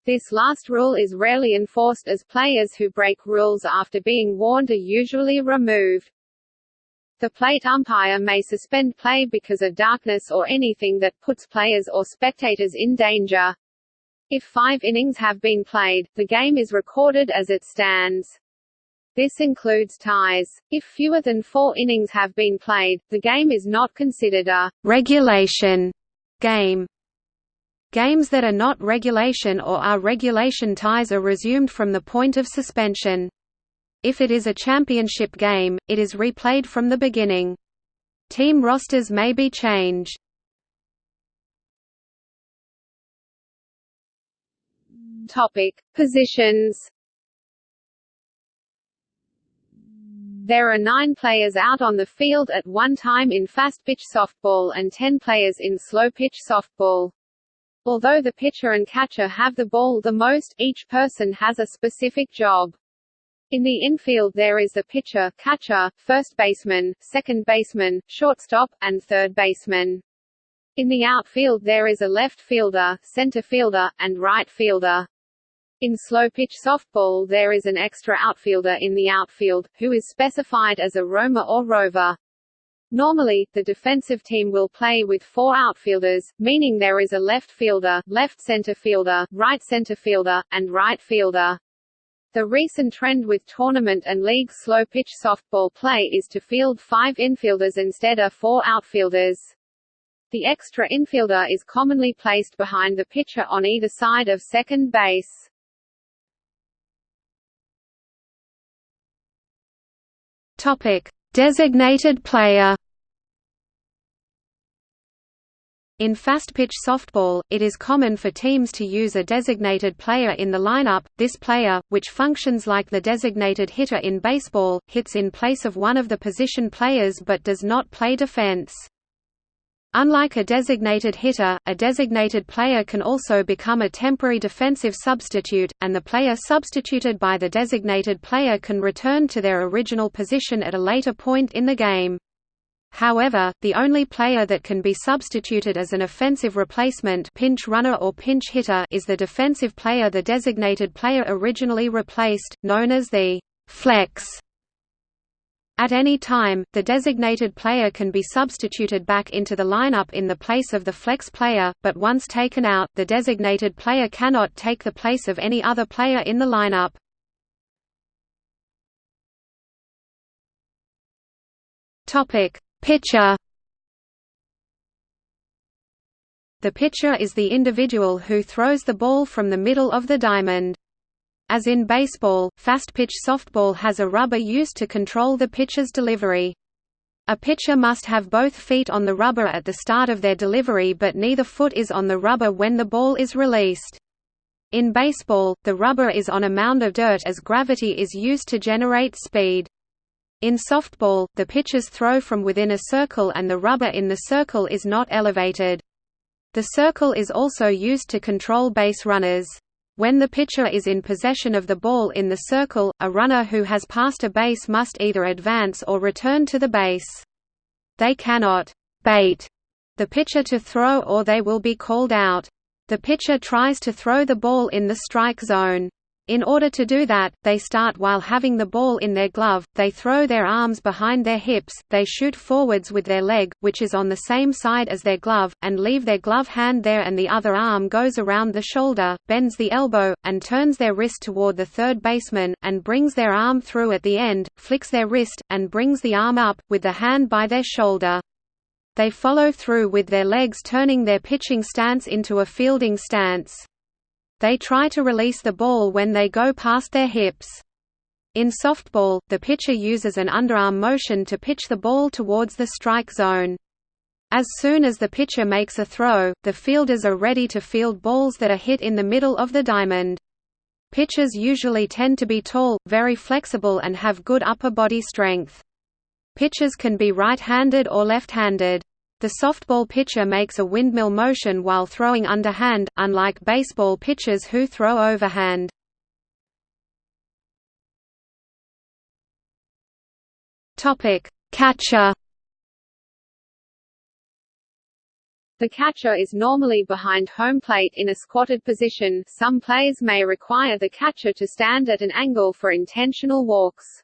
This last rule is rarely enforced as players who break rules after being warned are usually removed. The plate umpire may suspend play because of darkness or anything that puts players or spectators in danger. If five innings have been played, the game is recorded as it stands. This includes ties. If fewer than four innings have been played, the game is not considered a regulation game. Games that are not regulation or are regulation ties are resumed from the point of suspension. If it is a championship game, it is replayed from the beginning. Team rosters may be changed. Topic: Positions There are nine players out on the field at one time in fast-pitch softball and ten players in slow-pitch softball. Although the pitcher and catcher have the ball the most, each person has a specific job. In the infield there is the pitcher, catcher, first baseman, second baseman, shortstop, and third baseman. In the outfield there is a left fielder, center fielder, and right fielder. In slow-pitch softball there is an extra outfielder in the outfield, who is specified as a roamer or rover. Normally, the defensive team will play with four outfielders, meaning there is a left fielder, left center fielder, right center fielder, and right fielder. The recent trend with tournament and league slow-pitch softball play is to field five infielders instead of four outfielders. The extra infielder is commonly placed behind the pitcher on either side of second base.
Topic: Designated player. In fast-pitch softball, it is common for teams to use a designated player in the lineup. This player, which functions like the designated hitter in baseball, hits in place of one of the position players but does not play defense. Unlike a designated hitter, a designated player can also become a temporary defensive substitute, and the player substituted by the designated player can return to their original position at a later point in the game. However, the only player that can be substituted as an offensive replacement pinch runner or pinch hitter is the defensive player the designated player originally replaced, known as the flex at any time, the designated player can be substituted back into the lineup in the place of the flex player, but once taken out, the designated player cannot take the place of any other player in the lineup. Topic: Pitcher. The pitcher is the individual who throws the ball from the middle of the diamond. As in baseball, fast-pitch softball has a rubber used to control the pitcher's delivery. A pitcher must have both feet on the rubber at the start of their delivery but neither foot is on the rubber when the ball is released. In baseball, the rubber is on a mound of dirt as gravity is used to generate speed. In softball, the pitchers throw from within a circle and the rubber in the circle is not elevated. The circle is also used to control base runners. When the pitcher is in possession of the ball in the circle, a runner who has passed a base must either advance or return to the base. They cannot «bait» the pitcher to throw or they will be called out. The pitcher tries to throw the ball in the strike zone. In order to do that, they start while having the ball in their glove, they throw their arms behind their hips, they shoot forwards with their leg, which is on the same side as their glove, and leave their glove hand there and the other arm goes around the shoulder, bends the elbow, and turns their wrist toward the third baseman, and brings their arm through at the end, flicks their wrist, and brings the arm up, with the hand by their shoulder. They follow through with their legs turning their pitching stance into a fielding stance. They try to release the ball when they go past their hips. In softball, the pitcher uses an underarm motion to pitch the ball towards the strike zone. As soon as the pitcher makes a throw, the fielders are ready to field balls that are hit in the middle of the diamond. Pitchers usually tend to be tall, very flexible and have good upper body strength. Pitchers can be right-handed or left-handed. The softball pitcher makes a windmill motion while throwing underhand, unlike baseball pitchers who throw overhand. Catcher
The catcher is normally behind home plate in a squatted position some plays may require the catcher to stand at an angle for intentional walks.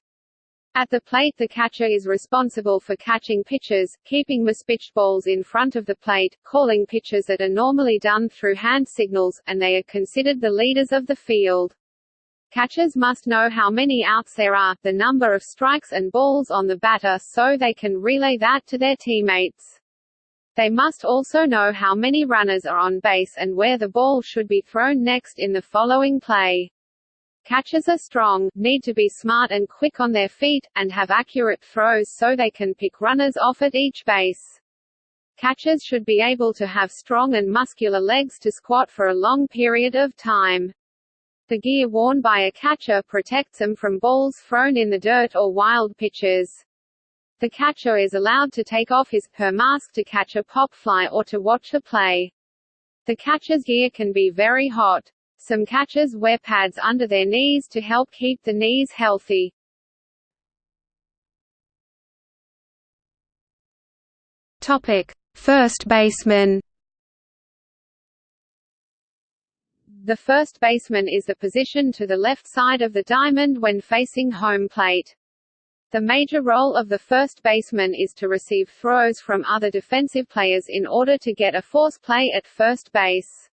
At the plate the catcher is responsible for catching pitches, keeping mispitched balls in front of the plate, calling pitches that are normally done through hand signals, and they are considered the leaders of the field. Catchers must know how many outs there are, the number of strikes and balls on the batter so they can relay that to their teammates. They must also know how many runners are on base and where the ball should be thrown next in the following play. Catchers are strong, need to be smart and quick on their feet, and have accurate throws so they can pick runners off at each base. Catchers should be able to have strong and muscular legs to squat for a long period of time. The gear worn by a catcher protects them from balls thrown in the dirt or wild pitches. The catcher is allowed to take off his, her mask to catch a pop fly or to watch a play. The catcher's gear can be very hot. Some catchers wear pads under their knees to help keep the knees healthy.
Topic: First baseman.
The first baseman is the position to the left side of the diamond when facing home plate. The major role of the first baseman is to receive throws from other defensive players in order to get a force play at first base.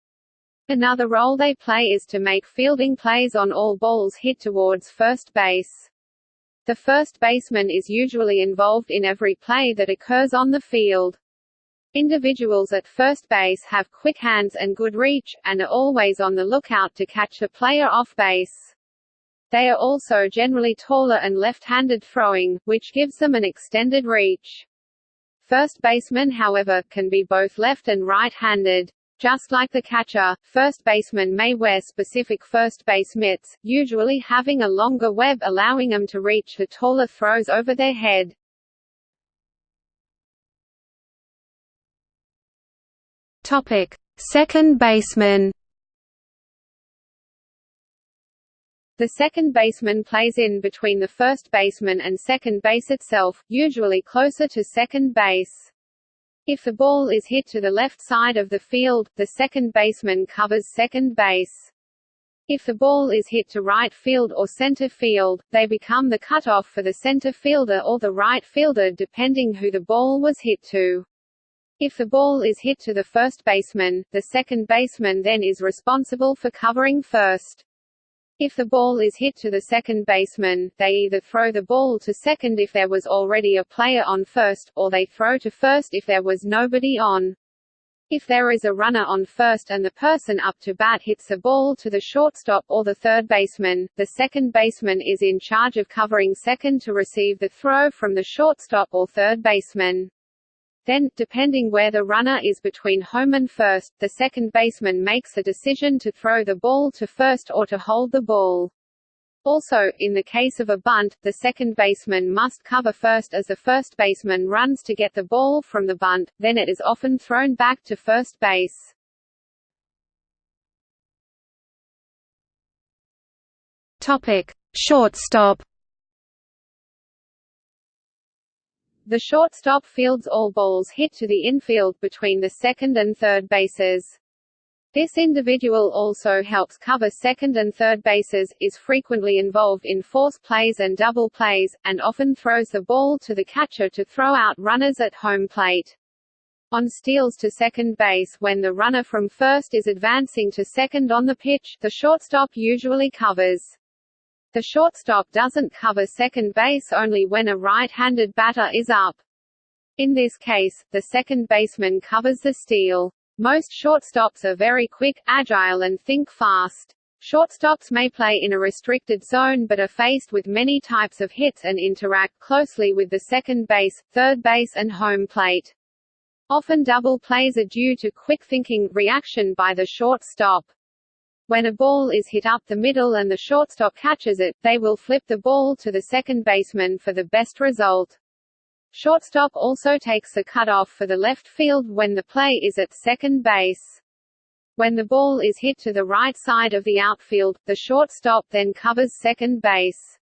Another role they play is to make fielding plays on all balls hit towards first base. The first baseman is usually involved in every play that occurs on the field. Individuals at first base have quick hands and good reach, and are always on the lookout to catch a player off base. They are also generally taller and left-handed throwing, which gives them an extended reach. First basemen however, can be both left and right-handed. Just like the catcher, first baseman may wear specific first base mitts, usually having a longer web allowing them to reach the taller throws over their head.
Topic: Second baseman.
The second baseman plays in between the first baseman and second base itself, usually closer to second base. If the ball is hit to the left side of the field, the second baseman covers second base. If the ball is hit to right field or center field, they become the cutoff for the center fielder or the right fielder depending who the ball was hit to. If the ball is hit to the first baseman, the second baseman then is responsible for covering first. If the ball is hit to the second baseman, they either throw the ball to second if there was already a player on first, or they throw to first if there was nobody on. If there is a runner on first and the person up to bat hits the ball to the shortstop or the third baseman, the second baseman is in charge of covering second to receive the throw from the shortstop or third baseman. Then, depending where the runner is between home and first, the second baseman makes a decision to throw the ball to first or to hold the ball. Also, in the case of a bunt, the second baseman must cover first as the first baseman runs to get the ball from the bunt, then it is often thrown back to first base.
Topic: Shortstop
The shortstop fields all balls hit to the infield between the second and third bases. This individual also helps cover second and third bases, is frequently involved in force plays and double plays, and often throws the ball to the catcher to throw out runners at home plate. On steals to second base when the runner from first is advancing to second on the pitch, the shortstop usually covers. The shortstop doesn't cover second base only when a right-handed batter is up. In this case, the second baseman covers the steal. Most shortstops are very quick, agile and think fast. Shortstops may play in a restricted zone but are faced with many types of hits and interact closely with the second base, third base and home plate. Often double plays are due to quick thinking, reaction by the shortstop. When a ball is hit up the middle and the shortstop catches it, they will flip the ball to the second baseman for the best result. Shortstop also takes the cutoff for the left field when the play is at second base. When the ball is hit to the right side of the outfield, the shortstop then covers second base.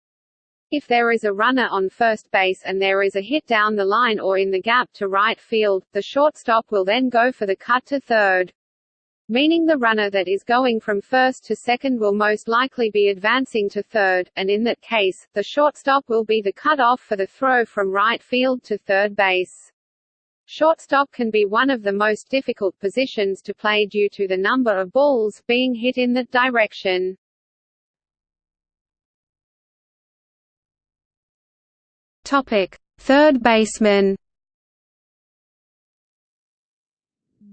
If there is a runner on first base and there is a hit down the line or in the gap to right field, the shortstop will then go for the cut to third meaning the runner that is going from first to second will most likely be advancing to third, and in that case, the shortstop will be the cut-off for the throw from right field to third base. Shortstop can be one of the most difficult positions to play due to the number of balls being hit in that direction.
Topic: Third baseman.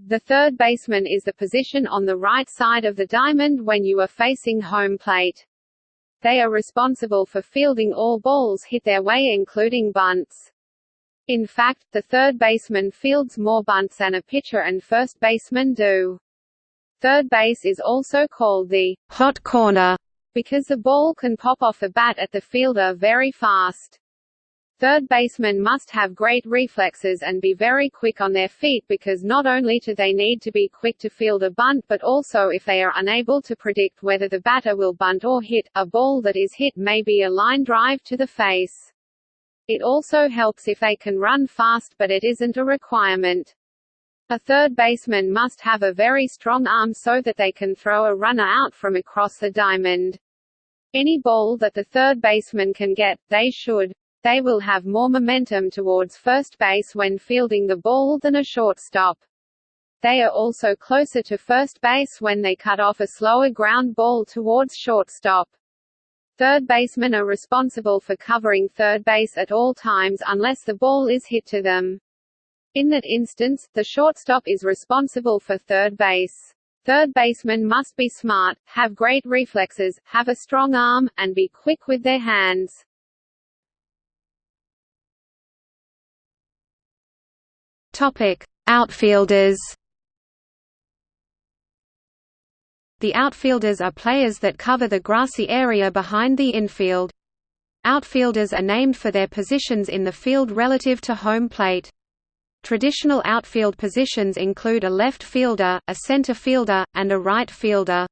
The third baseman is the position on the right side of the diamond when you are facing home plate. They are responsible for fielding all balls hit their way including bunts. In fact, the third baseman fields more bunts than a pitcher and first baseman do. Third base is also called the
hot corner
because the ball can pop off the bat at the fielder very fast. Third basemen must have great reflexes and be very quick on their feet because not only do they need to be quick to field a bunt but also if they are unable to predict whether the batter will bunt or hit, a ball that is hit may be a line drive to the face. It also helps if they can run fast but it isn't a requirement. A third baseman must have a very strong arm so that they can throw a runner out from across the diamond. Any ball that the third baseman can get, they should. They will have more momentum towards first base when fielding the ball than a shortstop. They are also closer to first base when they cut off a slower ground ball towards shortstop. Third basemen are responsible for covering third base at all times unless the ball is hit to them. In that instance, the shortstop is responsible for third base. Third basemen must be smart, have great reflexes, have a strong arm, and be quick with their hands.
Topic: Outfielders. The outfielders are players that cover the grassy area behind the infield. Outfielders are named for their positions in the field relative to home plate. Traditional outfield positions include a left fielder, a center fielder, and a right fielder.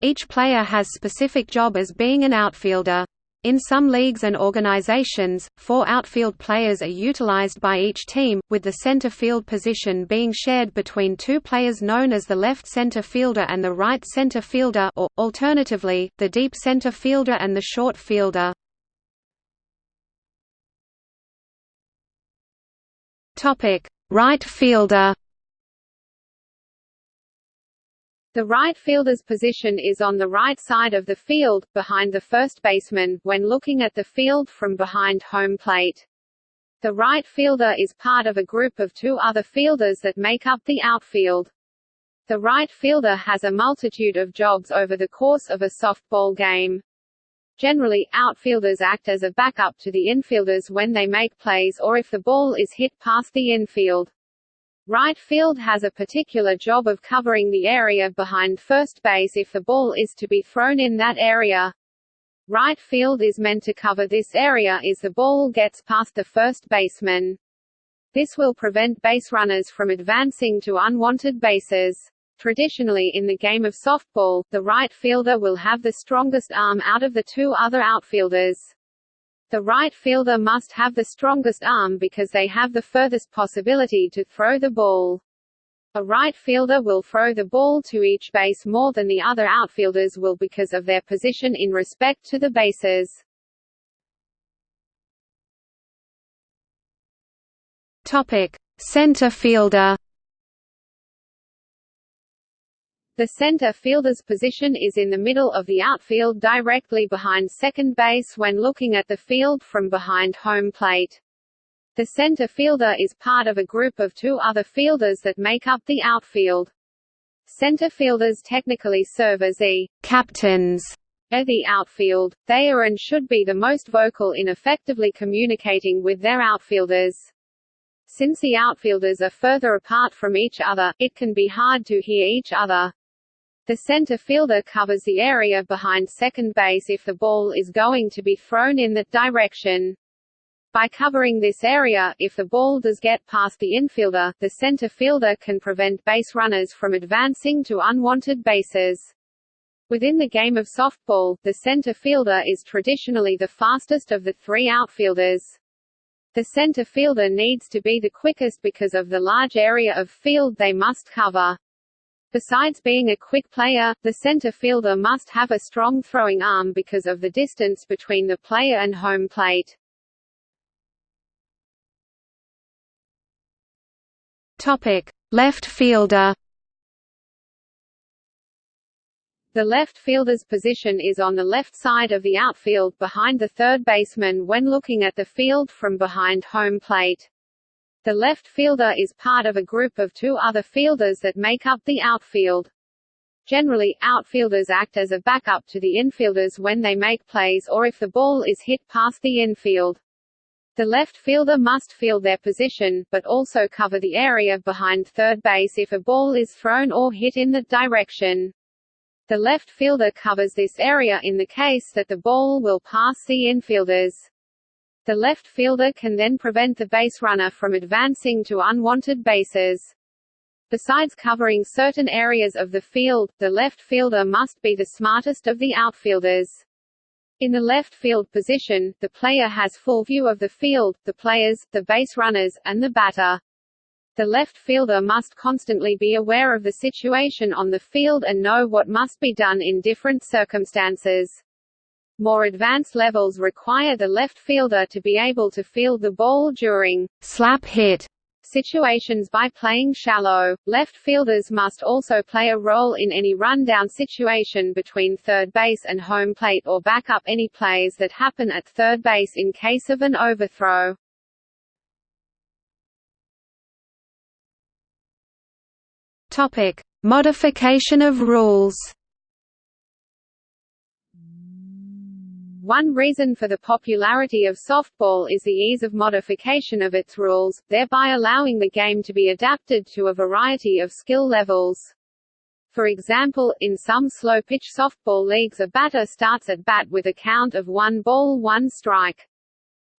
Each player has specific job as being an outfielder. In some leagues and organizations, four outfield players are utilized by each team, with the center field position being shared between two players known as the left center fielder and the right center fielder or, alternatively, the deep center fielder and the short fielder. Right fielder
The right fielder's position is on the right side of the field, behind the first baseman, when looking at the field from behind home plate. The right fielder is part of a group of two other fielders that make up the outfield. The right fielder has a multitude of jobs over the course of a softball game. Generally, outfielders act as a backup to the infielders when they make plays or if the ball is hit past the infield. Right field has a particular job of covering the area behind first base if the ball is to be thrown in that area. Right field is meant to cover this area as the ball gets past the first baseman. This will prevent base runners from advancing to unwanted bases. Traditionally in the game of softball, the right fielder will have the strongest arm out of the two other outfielders. The right fielder must have the strongest arm because they have the furthest possibility to throw the ball. A right fielder will throw the ball to each base more than the other outfielders will because of their position in respect to the bases.
Topic: Center fielder.
The center fielder's position is in the middle of the outfield directly behind second base when looking at the field from behind home plate. The center fielder is part of a group of two other fielders that make up the outfield. Center fielders technically serve as the
captains
of the outfield. They are and should be the most vocal in effectively communicating with their outfielders. Since the outfielders are further apart from each other, it can be hard to hear each other. The center fielder covers the area behind second base if the ball is going to be thrown in that direction. By covering this area, if the ball does get past the infielder, the center fielder can prevent base runners from advancing to unwanted bases. Within the game of softball, the center fielder is traditionally the fastest of the three outfielders. The center fielder needs to be the quickest because of the large area of field they must cover. Besides being a quick player, the center fielder must have a strong throwing arm because of the distance between the player and home plate.
Topic: Left fielder.
The left fielder's position is on the left side of the outfield behind the third baseman when looking at the field from behind home plate. The left fielder is part of a group of two other fielders that make up the outfield. Generally, outfielders act as a backup to the infielders when they make plays or if the ball is hit past the infield. The left fielder must field their position, but also cover the area behind third base if a ball is thrown or hit in that direction. The left fielder covers this area in the case that the ball will pass the infielders. The left fielder can then prevent the base runner from advancing to unwanted bases. Besides covering certain areas of the field, the left fielder must be the smartest of the outfielders. In the left field position, the player has full view of the field, the players, the base runners, and the batter. The left fielder must constantly be aware of the situation on the field and know what must be done in different circumstances. More advanced levels require the left fielder to be able to field the ball during
slap hit
situations by playing shallow. Left fielders must also play a role in any rundown situation between third base and home plate or back up any plays that happen at third base in case of an overthrow.
Topic: Modification of rules.
One reason for the popularity of softball is the ease of modification of its rules, thereby allowing the game to be adapted to a variety of skill levels. For example, in some slow-pitch softball leagues a batter starts at bat with a count of one ball one strike.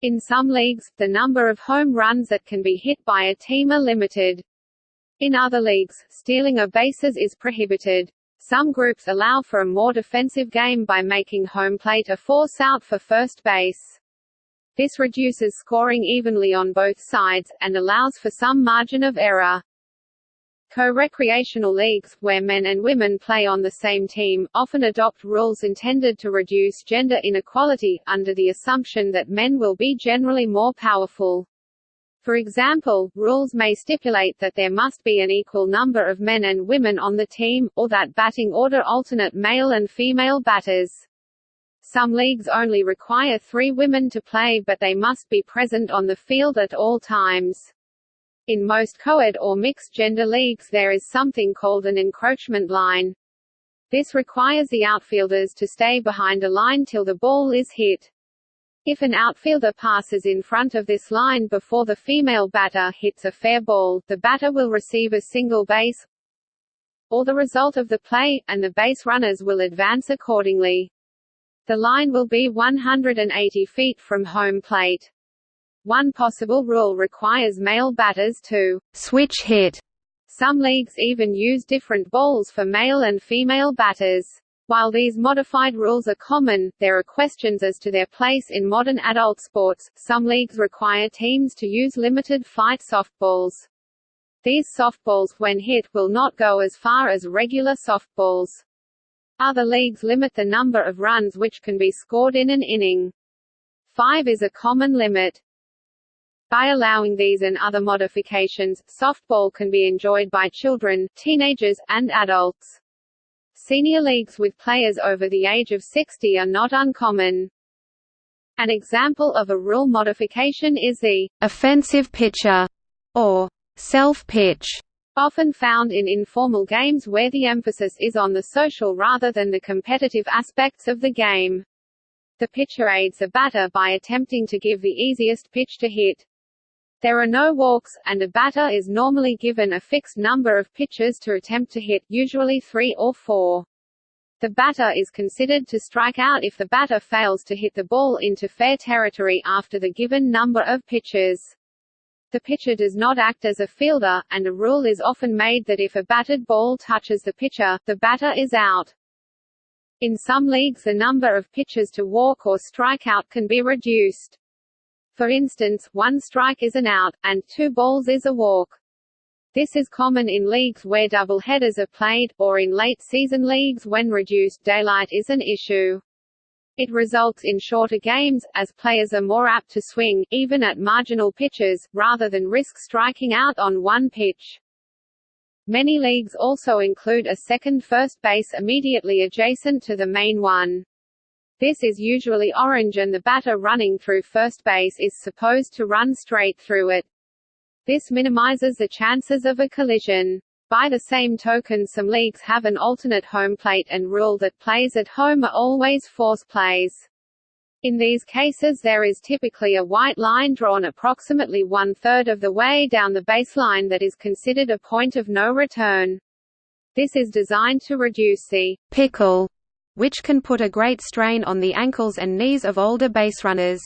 In some leagues, the number of home runs that can be hit by a team are limited. In other leagues, stealing of bases is prohibited. Some groups allow for a more defensive game by making home plate a force out for first base. This reduces scoring evenly on both sides, and allows for some margin of error. Co-recreational leagues, where men and women play on the same team, often adopt rules intended to reduce gender inequality, under the assumption that men will be generally more powerful. For example, rules may stipulate that there must be an equal number of men and women on the team, or that batting order alternate male and female batters. Some leagues only require three women to play but they must be present on the field at all times. In most co-ed or mixed-gender leagues there is something called an encroachment line. This requires the outfielders to stay behind a line till the ball is hit. If an outfielder passes in front of this line before the female batter hits a fair ball, the batter will receive a single base or the result of the play, and the base runners will advance accordingly. The line will be 180 feet from home plate. One possible rule requires male batters to switch hit. Some leagues even use different balls for male and female batters. While these modified rules are common, there are questions as to their place in modern adult sports. Some leagues require teams to use limited flight softballs. These softballs, when hit, will not go as far as regular softballs. Other leagues limit the number of runs which can be scored in an inning. Five is a common limit. By allowing these and other modifications, softball can be enjoyed by children, teenagers, and adults. Senior leagues with players over the age of 60 are not uncommon. An example of a rule modification is the offensive pitcher or self pitch, often found in informal games where the emphasis is on the social rather than the competitive aspects of the game. The pitcher aids a batter by attempting to give the easiest pitch to hit. There are no walks, and a batter is normally given a fixed number of pitches to attempt to hit, usually three or four. The batter is considered to strike out if the batter fails to hit the ball into fair territory after the given number of pitches. The pitcher does not act as a fielder, and a rule is often made that if a batted ball touches the pitcher, the batter is out. In some leagues the number of pitches to walk or strike out can be reduced. For instance, one strike is an out, and two balls is a walk. This is common in leagues where double headers are played, or in late-season leagues when reduced daylight is an issue. It results in shorter games, as players are more apt to swing, even at marginal pitches, rather than risk striking out on one pitch. Many leagues also include a second first base immediately adjacent to the main one. This is usually orange and the batter running through first base is supposed to run straight through it. This minimizes the chances of a collision. By the same token some leagues have an alternate home plate and rule that plays at home are always force plays. In these cases there is typically a white line drawn approximately one-third of the way down the baseline that is considered a point of no return. This is designed to reduce the pickle which can put a great strain on the ankles and knees of older baserunners.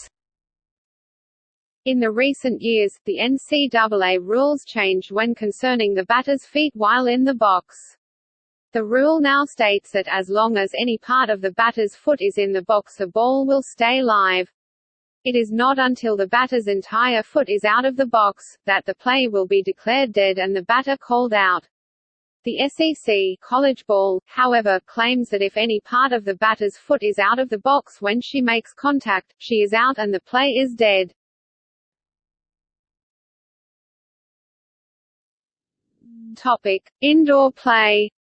In the recent years, the NCAA rules changed when concerning the batter's feet while in the box. The rule now states that as long as any part of the batter's foot is in the box the ball will stay live. It is not until the batter's entire foot is out of the box, that the play will be declared dead and the batter called out. The SEC college ball, however, claims that if any part of the batter's foot is out of the box when she makes contact, she is out and the play is dead. Topic: Indoor play.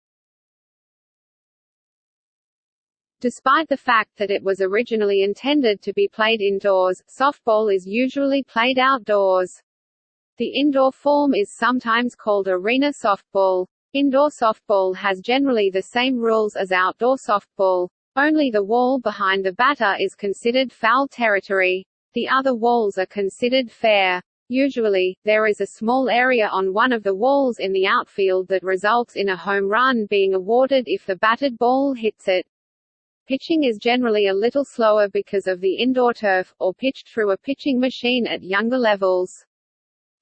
Despite the fact that it was originally intended to be played indoors, softball is usually played outdoors. The indoor form is sometimes called arena softball. Indoor softball has generally the same rules as outdoor softball. Only the wall behind the batter is considered foul territory. The other walls are considered fair. Usually, there is a small area on one of the walls in the outfield that results in a home run being awarded if the batted ball hits it. Pitching is generally a little slower because of the indoor turf, or pitched through a pitching machine at younger levels.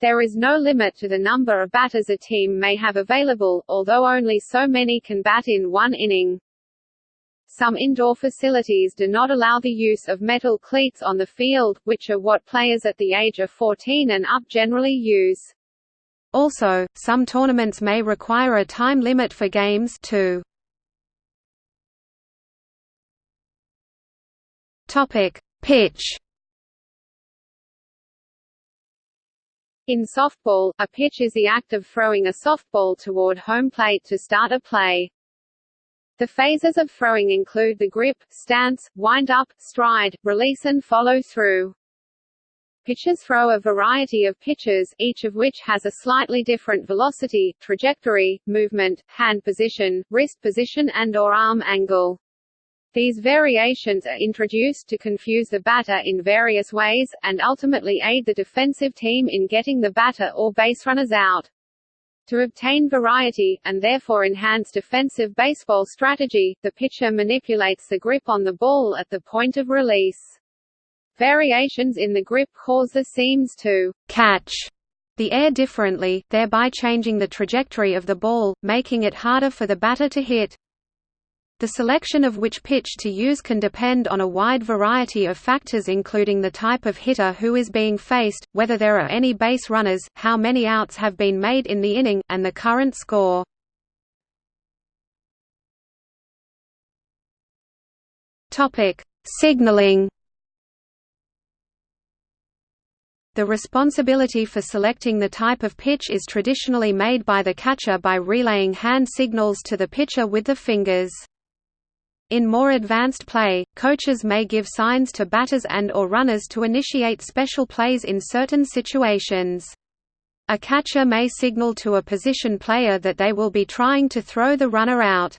There is no limit to the number of batters a team may have available, although only so many can bat in one inning. Some indoor facilities do not allow the use of metal cleats on the field, which are what players at the age of 14 and up generally use. Also, some tournaments may require a time limit for games too. Topic: Pitch In softball, a pitch is the act of throwing a softball toward home plate to start a play. The phases of throwing include the grip, stance, wind-up, stride, release and follow-through. Pitchers throw a variety of pitches, each of which has a slightly different velocity, trajectory, movement, hand position, wrist position and or arm angle. These variations are introduced to confuse the batter in various ways, and ultimately aid the defensive team in getting the batter or baserunners out. To obtain variety, and therefore enhance defensive baseball strategy, the pitcher manipulates the grip on the ball at the point of release. Variations in the grip cause the seams to «catch» the air differently, thereby changing the trajectory of the ball, making it harder for the batter to hit. The selection of which pitch to use can depend on a wide variety of factors including the type of hitter who is being faced, whether there are any base runners, how many outs have been made in the inning, and the current score. Signaling The responsibility for selecting the type of pitch is traditionally made by the catcher by relaying hand signals to the pitcher with the fingers. In more advanced play, coaches may give signs to batters and or runners to initiate special plays in certain situations. A catcher may signal to a position player that they will be trying to throw the runner out.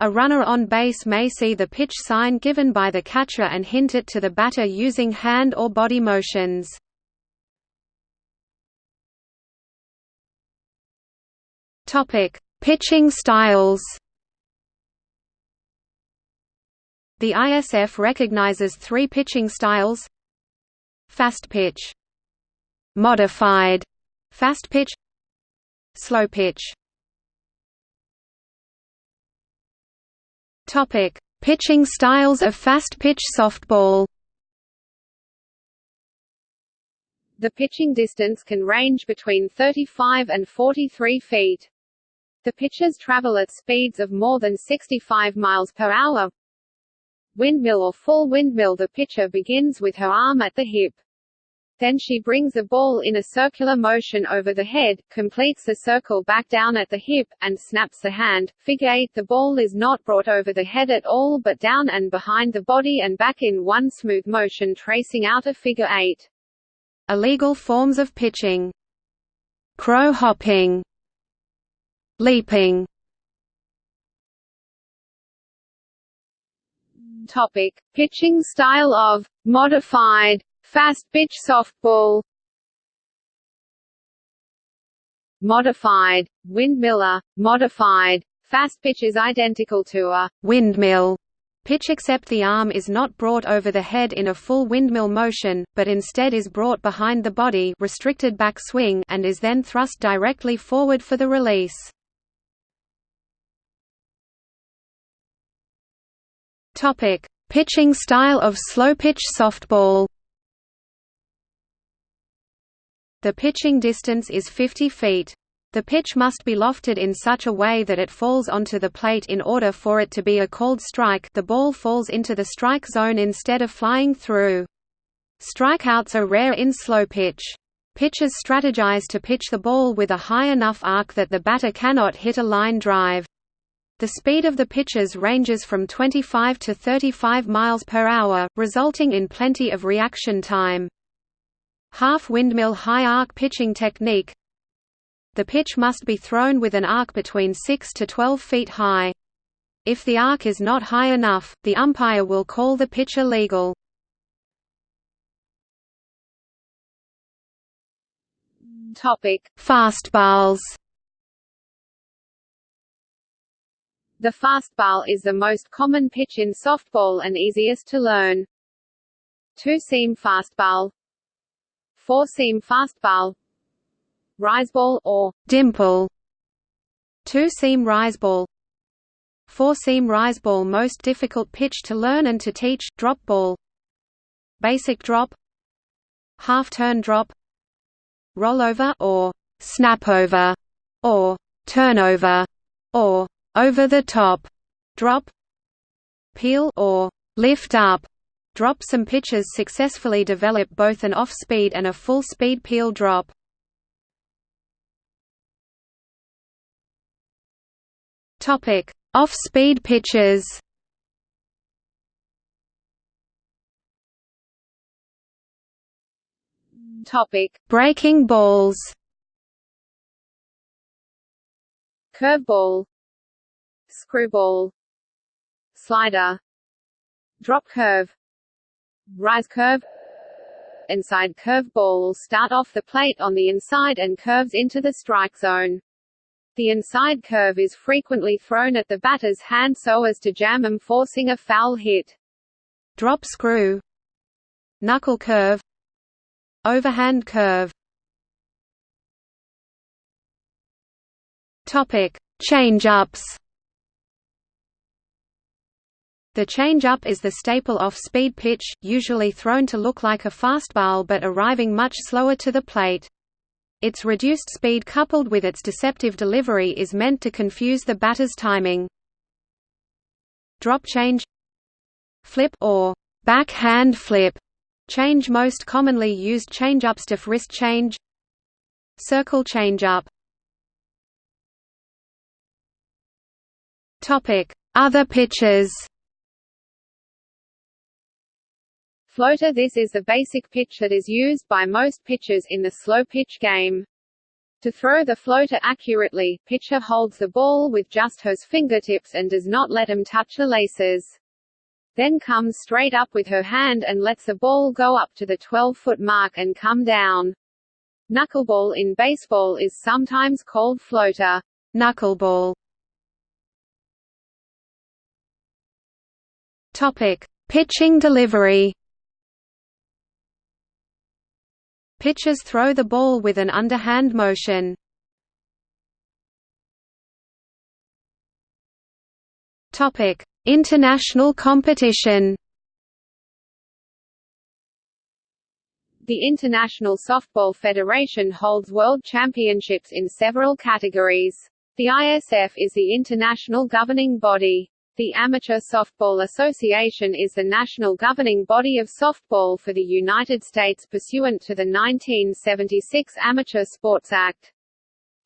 A runner on base may see the pitch sign given by the catcher and hint it to the batter using hand or body motions. Pitching styles. The ISF recognizes three pitching styles: fast pitch, modified fast pitch, slow pitch. Topic: Pitching styles of fast pitch softball. The pitching distance can range between 35 and 43 feet. The pitchers travel at speeds of more than 65 miles per hour. Windmill or full windmill The pitcher begins with her arm at the hip. Then she brings the ball in a circular motion over the head, completes the circle back down at the hip, and snaps the hand. Figure 8 The ball is not brought over the head at all but down and behind the body and back in one smooth motion tracing out a figure 8. Illegal forms of pitching Crow hopping Leaping Topic: Pitching style of modified fast pitch softball. Modified windmiller, uh, modified fast pitch is identical to a windmill pitch except the arm is not brought over the head in a full windmill motion, but instead is brought behind the body restricted back swing and is then thrust directly forward for the release. Topic: Pitching style of slow-pitch softball. The pitching distance is 50 feet. The pitch must be lofted in such a way that it falls onto the plate in order for it to be a called strike the ball falls into the strike zone instead of flying through. Strikeouts are rare in slow pitch. Pitchers strategize to pitch the ball with a high enough arc that the batter cannot hit a line drive. The speed of the pitches ranges from 25 to 35 miles per hour, resulting in plenty of reaction time. Half windmill high arc pitching technique The pitch must be thrown with an arc between 6 to 12 feet high. If the arc is not high enough, the umpire will call the pitch illegal. Topic: Fastballs The fastball is the most common pitch in softball and easiest to learn. Two-seam fastball. Four-seam fastball. Riseball or dimple. Two-seam riseball Four-seam riseball most difficult pitch to learn and to teach, drop ball. Basic drop. Half-turn drop. Rollover or snapover or turnover or over the top drop peel or lift up. Drop some pitches successfully develop both an off-speed and a full-speed peel drop. Topic
Off-speed pitches.
Topic:
Breaking balls.
Curveball, screwball, slider, drop curve, rise curve. Inside curve ball start off the plate on the inside and curves into the strike zone. The inside curve is frequently thrown at the batter's hand so as to jam them forcing a foul hit.
Drop screw Knuckle curve Overhand curve Topic: Change-ups. The change-up is the staple off-speed pitch, usually thrown to look like a fastball but arriving much slower to the plate. Its reduced speed coupled with its deceptive delivery is meant to confuse the batter's timing. Drop change Flip or backhand flip change most commonly used changeups stiff wrist change Circle changeup Other pitches.
Floater This is the basic pitch that is used by most pitchers in the slow pitch game. To throw the floater accurately, pitcher holds the ball with just her fingertips and does not let him touch the laces. Then comes straight up with her hand and lets the ball go up to the 12-foot mark and come down. Knuckleball in baseball is sometimes called floater.
Knuckleball Topic: Pitching delivery. Pitchers throw the ball with an underhand motion. International competition.
The International Softball Federation holds world championships in several categories. The ISF is the international governing body. The Amateur Softball Association is the national governing body of softball for the United States pursuant to the 1976 Amateur Sports Act.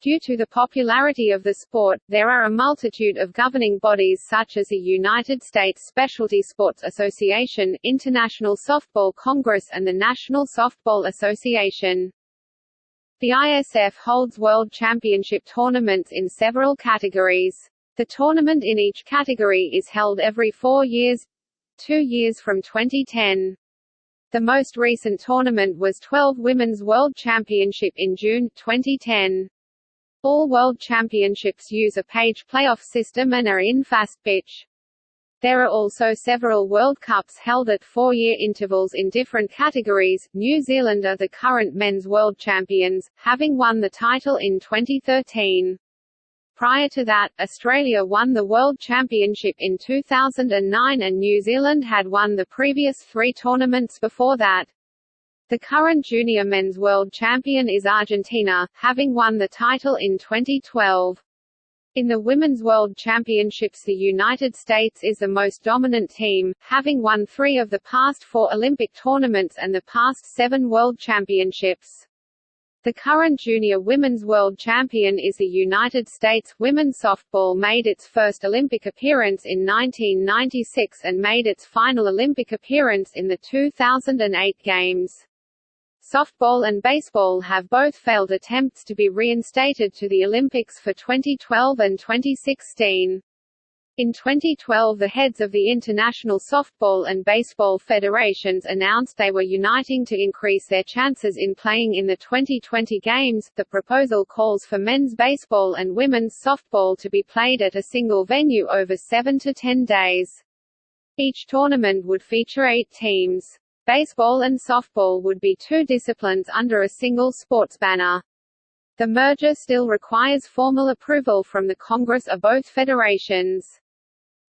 Due to the popularity of the sport, there are a multitude of governing bodies such as the United States Specialty Sports Association, International Softball Congress and the National Softball Association. The ISF holds world championship tournaments in several categories. The tournament in each category is held every four years two years from 2010. The most recent tournament was 12 Women's World Championship in June, 2010. All World Championships use a page playoff system and are in fast pitch. There are also several World Cups held at four-year intervals in different categories. New Zealand are the current men's world champions, having won the title in 2013. Prior to that, Australia won the World Championship in 2009 and New Zealand had won the previous three tournaments before that. The current junior men's world champion is Argentina, having won the title in 2012. In the Women's World Championships the United States is the most dominant team, having won three of the past four Olympic tournaments and the past seven World Championships. The current junior women's world champion is the United States. Women's softball made its first Olympic appearance in 1996 and made its final Olympic appearance in the 2008 Games. Softball and baseball have both failed attempts to be reinstated to the Olympics for 2012 and 2016. In 2012 the heads of the International Softball and Baseball Federations announced they were uniting to increase their chances in playing in the 2020 games. The proposal calls for men's baseball and women's softball to be played at a single venue over 7 to 10 days. Each tournament would feature 8 teams. Baseball and softball would be two disciplines under a single sports banner. The merger still requires formal approval from the Congress of both federations.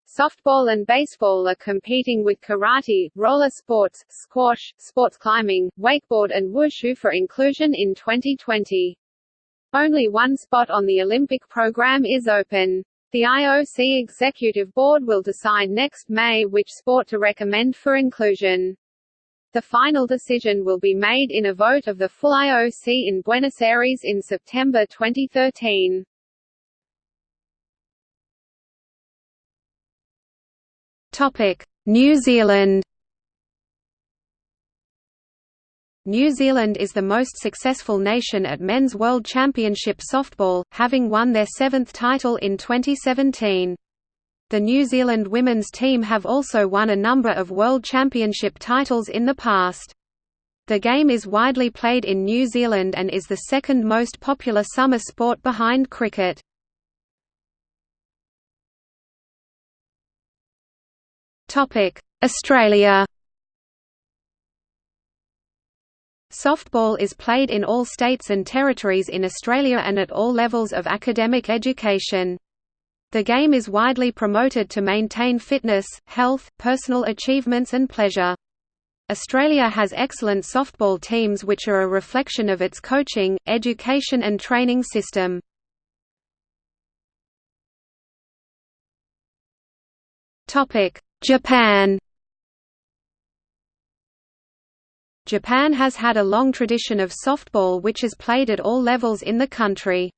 Softball and baseball are competing with karate, roller sports, squash, sports climbing, wakeboard and wushu for inclusion in 2020. Only one spot on the Olympic program is open. The IOC Executive Board will decide next May which sport to recommend for inclusion. The final decision will be made in a vote of the full IOC in Buenos Aires in September 2013.
New Zealand New Zealand is the most successful nation at Men's World Championship softball, having won their seventh title in 2017. The New Zealand women's team have also won a number of World Championship titles in the past. The game is widely played in New Zealand and is the second most popular summer sport behind cricket. Australia Softball is played in all states and territories in Australia and at all levels of academic education. The game is widely promoted to maintain fitness, health, personal achievements and pleasure. Australia has excellent softball teams which are a reflection of its coaching, education and training system. Japan Japan has had a long tradition of softball which is played at all levels in the country.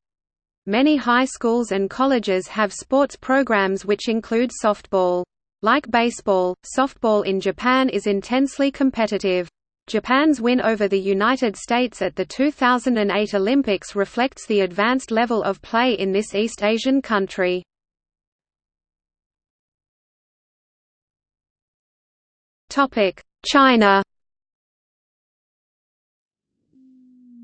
Many high schools and colleges have sports programs which include softball. Like baseball, softball in Japan is intensely competitive. Japan's win over the United States at the 2008 Olympics reflects the advanced level of play in this East Asian country. China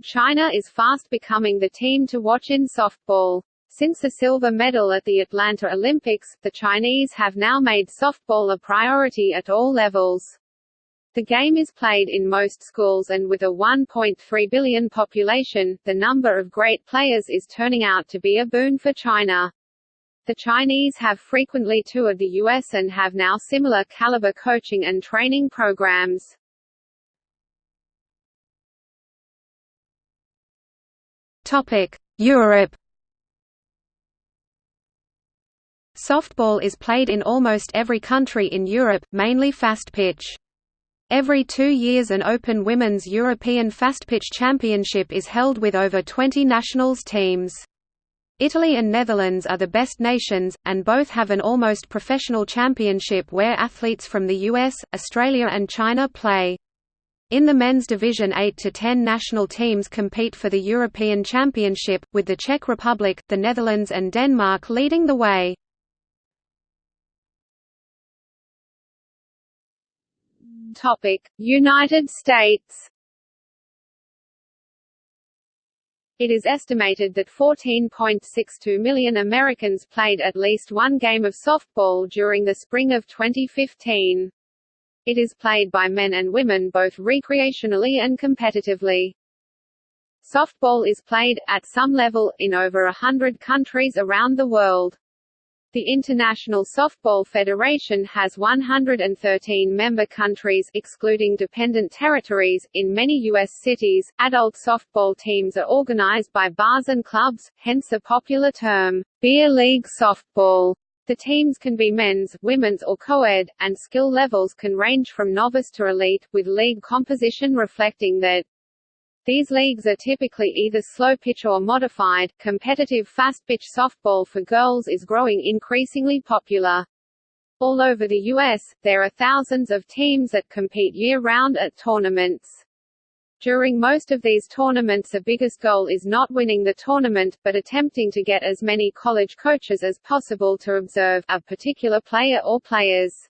China is fast becoming the team to watch in softball. Since the silver medal at the Atlanta Olympics, the Chinese have now made softball a priority at all levels. The game is played in most schools and with a 1.3 billion population, the number of great players is turning out to be a boon for China. The Chinese have frequently toured the US and have now similar caliber coaching and training programs.
Europe Softball is played in almost every country in Europe, mainly fast pitch. Every two years an Open Women's European Fast Pitch Championship is held with over 20 nationals teams. Italy and Netherlands are the best nations, and both have an almost professional championship where athletes from the US, Australia and China play. In the men's division 8 to 10 national teams compete for the European Championship, with the Czech Republic, the Netherlands and Denmark leading the way.
United States It is estimated that 14.62 million Americans played at least one game of softball during the spring of 2015. It is played by men and women both recreationally and competitively. Softball is played, at some level, in over a hundred countries around the world. The International Softball Federation has 113 member countries excluding dependent territories. In many US cities, adult softball teams are organized by bars and clubs, hence the popular term, beer league softball. The teams can be men's, women's or co-ed, and skill levels can range from novice to elite, with league composition reflecting that these leagues are typically either slow pitch or modified. Competitive fast pitch softball for girls is growing increasingly popular. All over the U.S., there are thousands of teams that compete year-round at tournaments. During most of these tournaments the biggest goal is not winning the tournament, but attempting to get as many college coaches as possible to observe a particular player or players.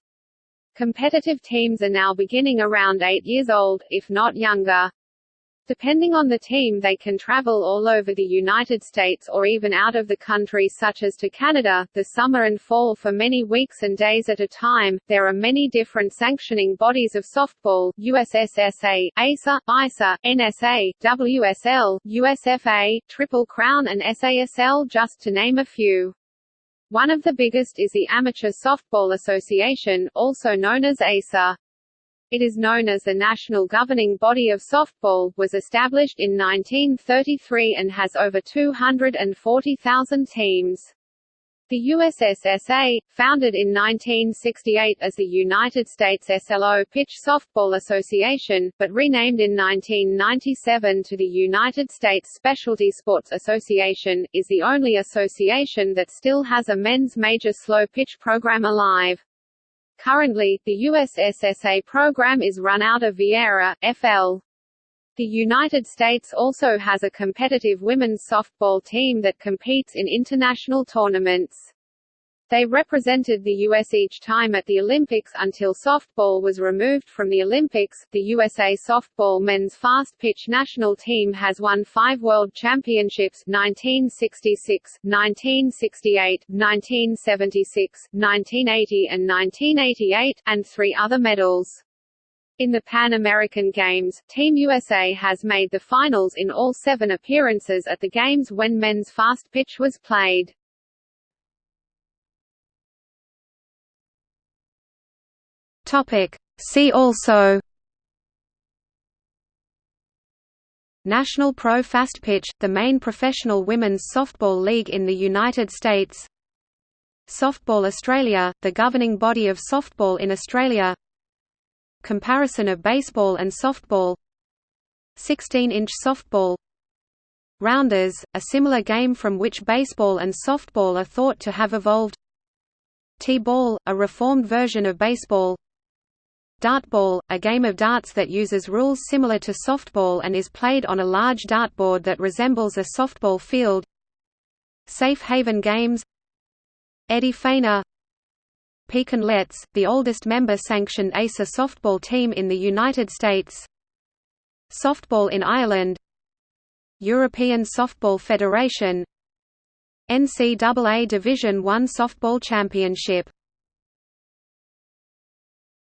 Competitive teams are now beginning around 8 years old, if not younger. Depending on the team they can travel all over the United States or even out of the country such as to Canada, the summer and fall for many weeks and days at a time. There are many different sanctioning bodies of softball, USSSA, ASA, ISA, NSA, WSL, USFA, Triple Crown and SASL just to name a few. One of the biggest is the Amateur Softball Association, also known as ASA it is known as the National Governing Body of Softball, was established in 1933 and has over 240,000 teams. The USSSA, founded in 1968 as the United States SLO Pitch Softball Association, but renamed in 1997 to the United States Specialty Sports Association, is the only association that still has a men's major slow pitch program alive. Currently, the USSSA program is run out of Viera, FL. The United States also has a competitive women's softball team that competes in international tournaments. They represented the U.S. each time at the Olympics until softball was removed from the Olympics. The USA softball men's fast pitch national team has won five World Championships 1966, 1968, 1976, 1980 and 1988, and three other medals. In the Pan American Games, Team USA has made the finals in all seven appearances at the Games when men's fast pitch was played.
Topic. See also National Pro Fast Pitch, the main professional women's softball league in the United States Softball Australia, the governing body of softball in Australia Comparison of baseball and softball 16-inch softball Rounders, a similar game from which baseball and softball are thought to have evolved T-ball, a reformed version of baseball Dartball, a game of darts that uses rules similar to softball and is played on a large dartboard that resembles a softball field. Safe Haven Games. Eddie Feigner Pekin Lettes, the oldest member-sanctioned ASA softball team in the United States. Softball in Ireland. European Softball Federation. NCAA Division I Softball Championship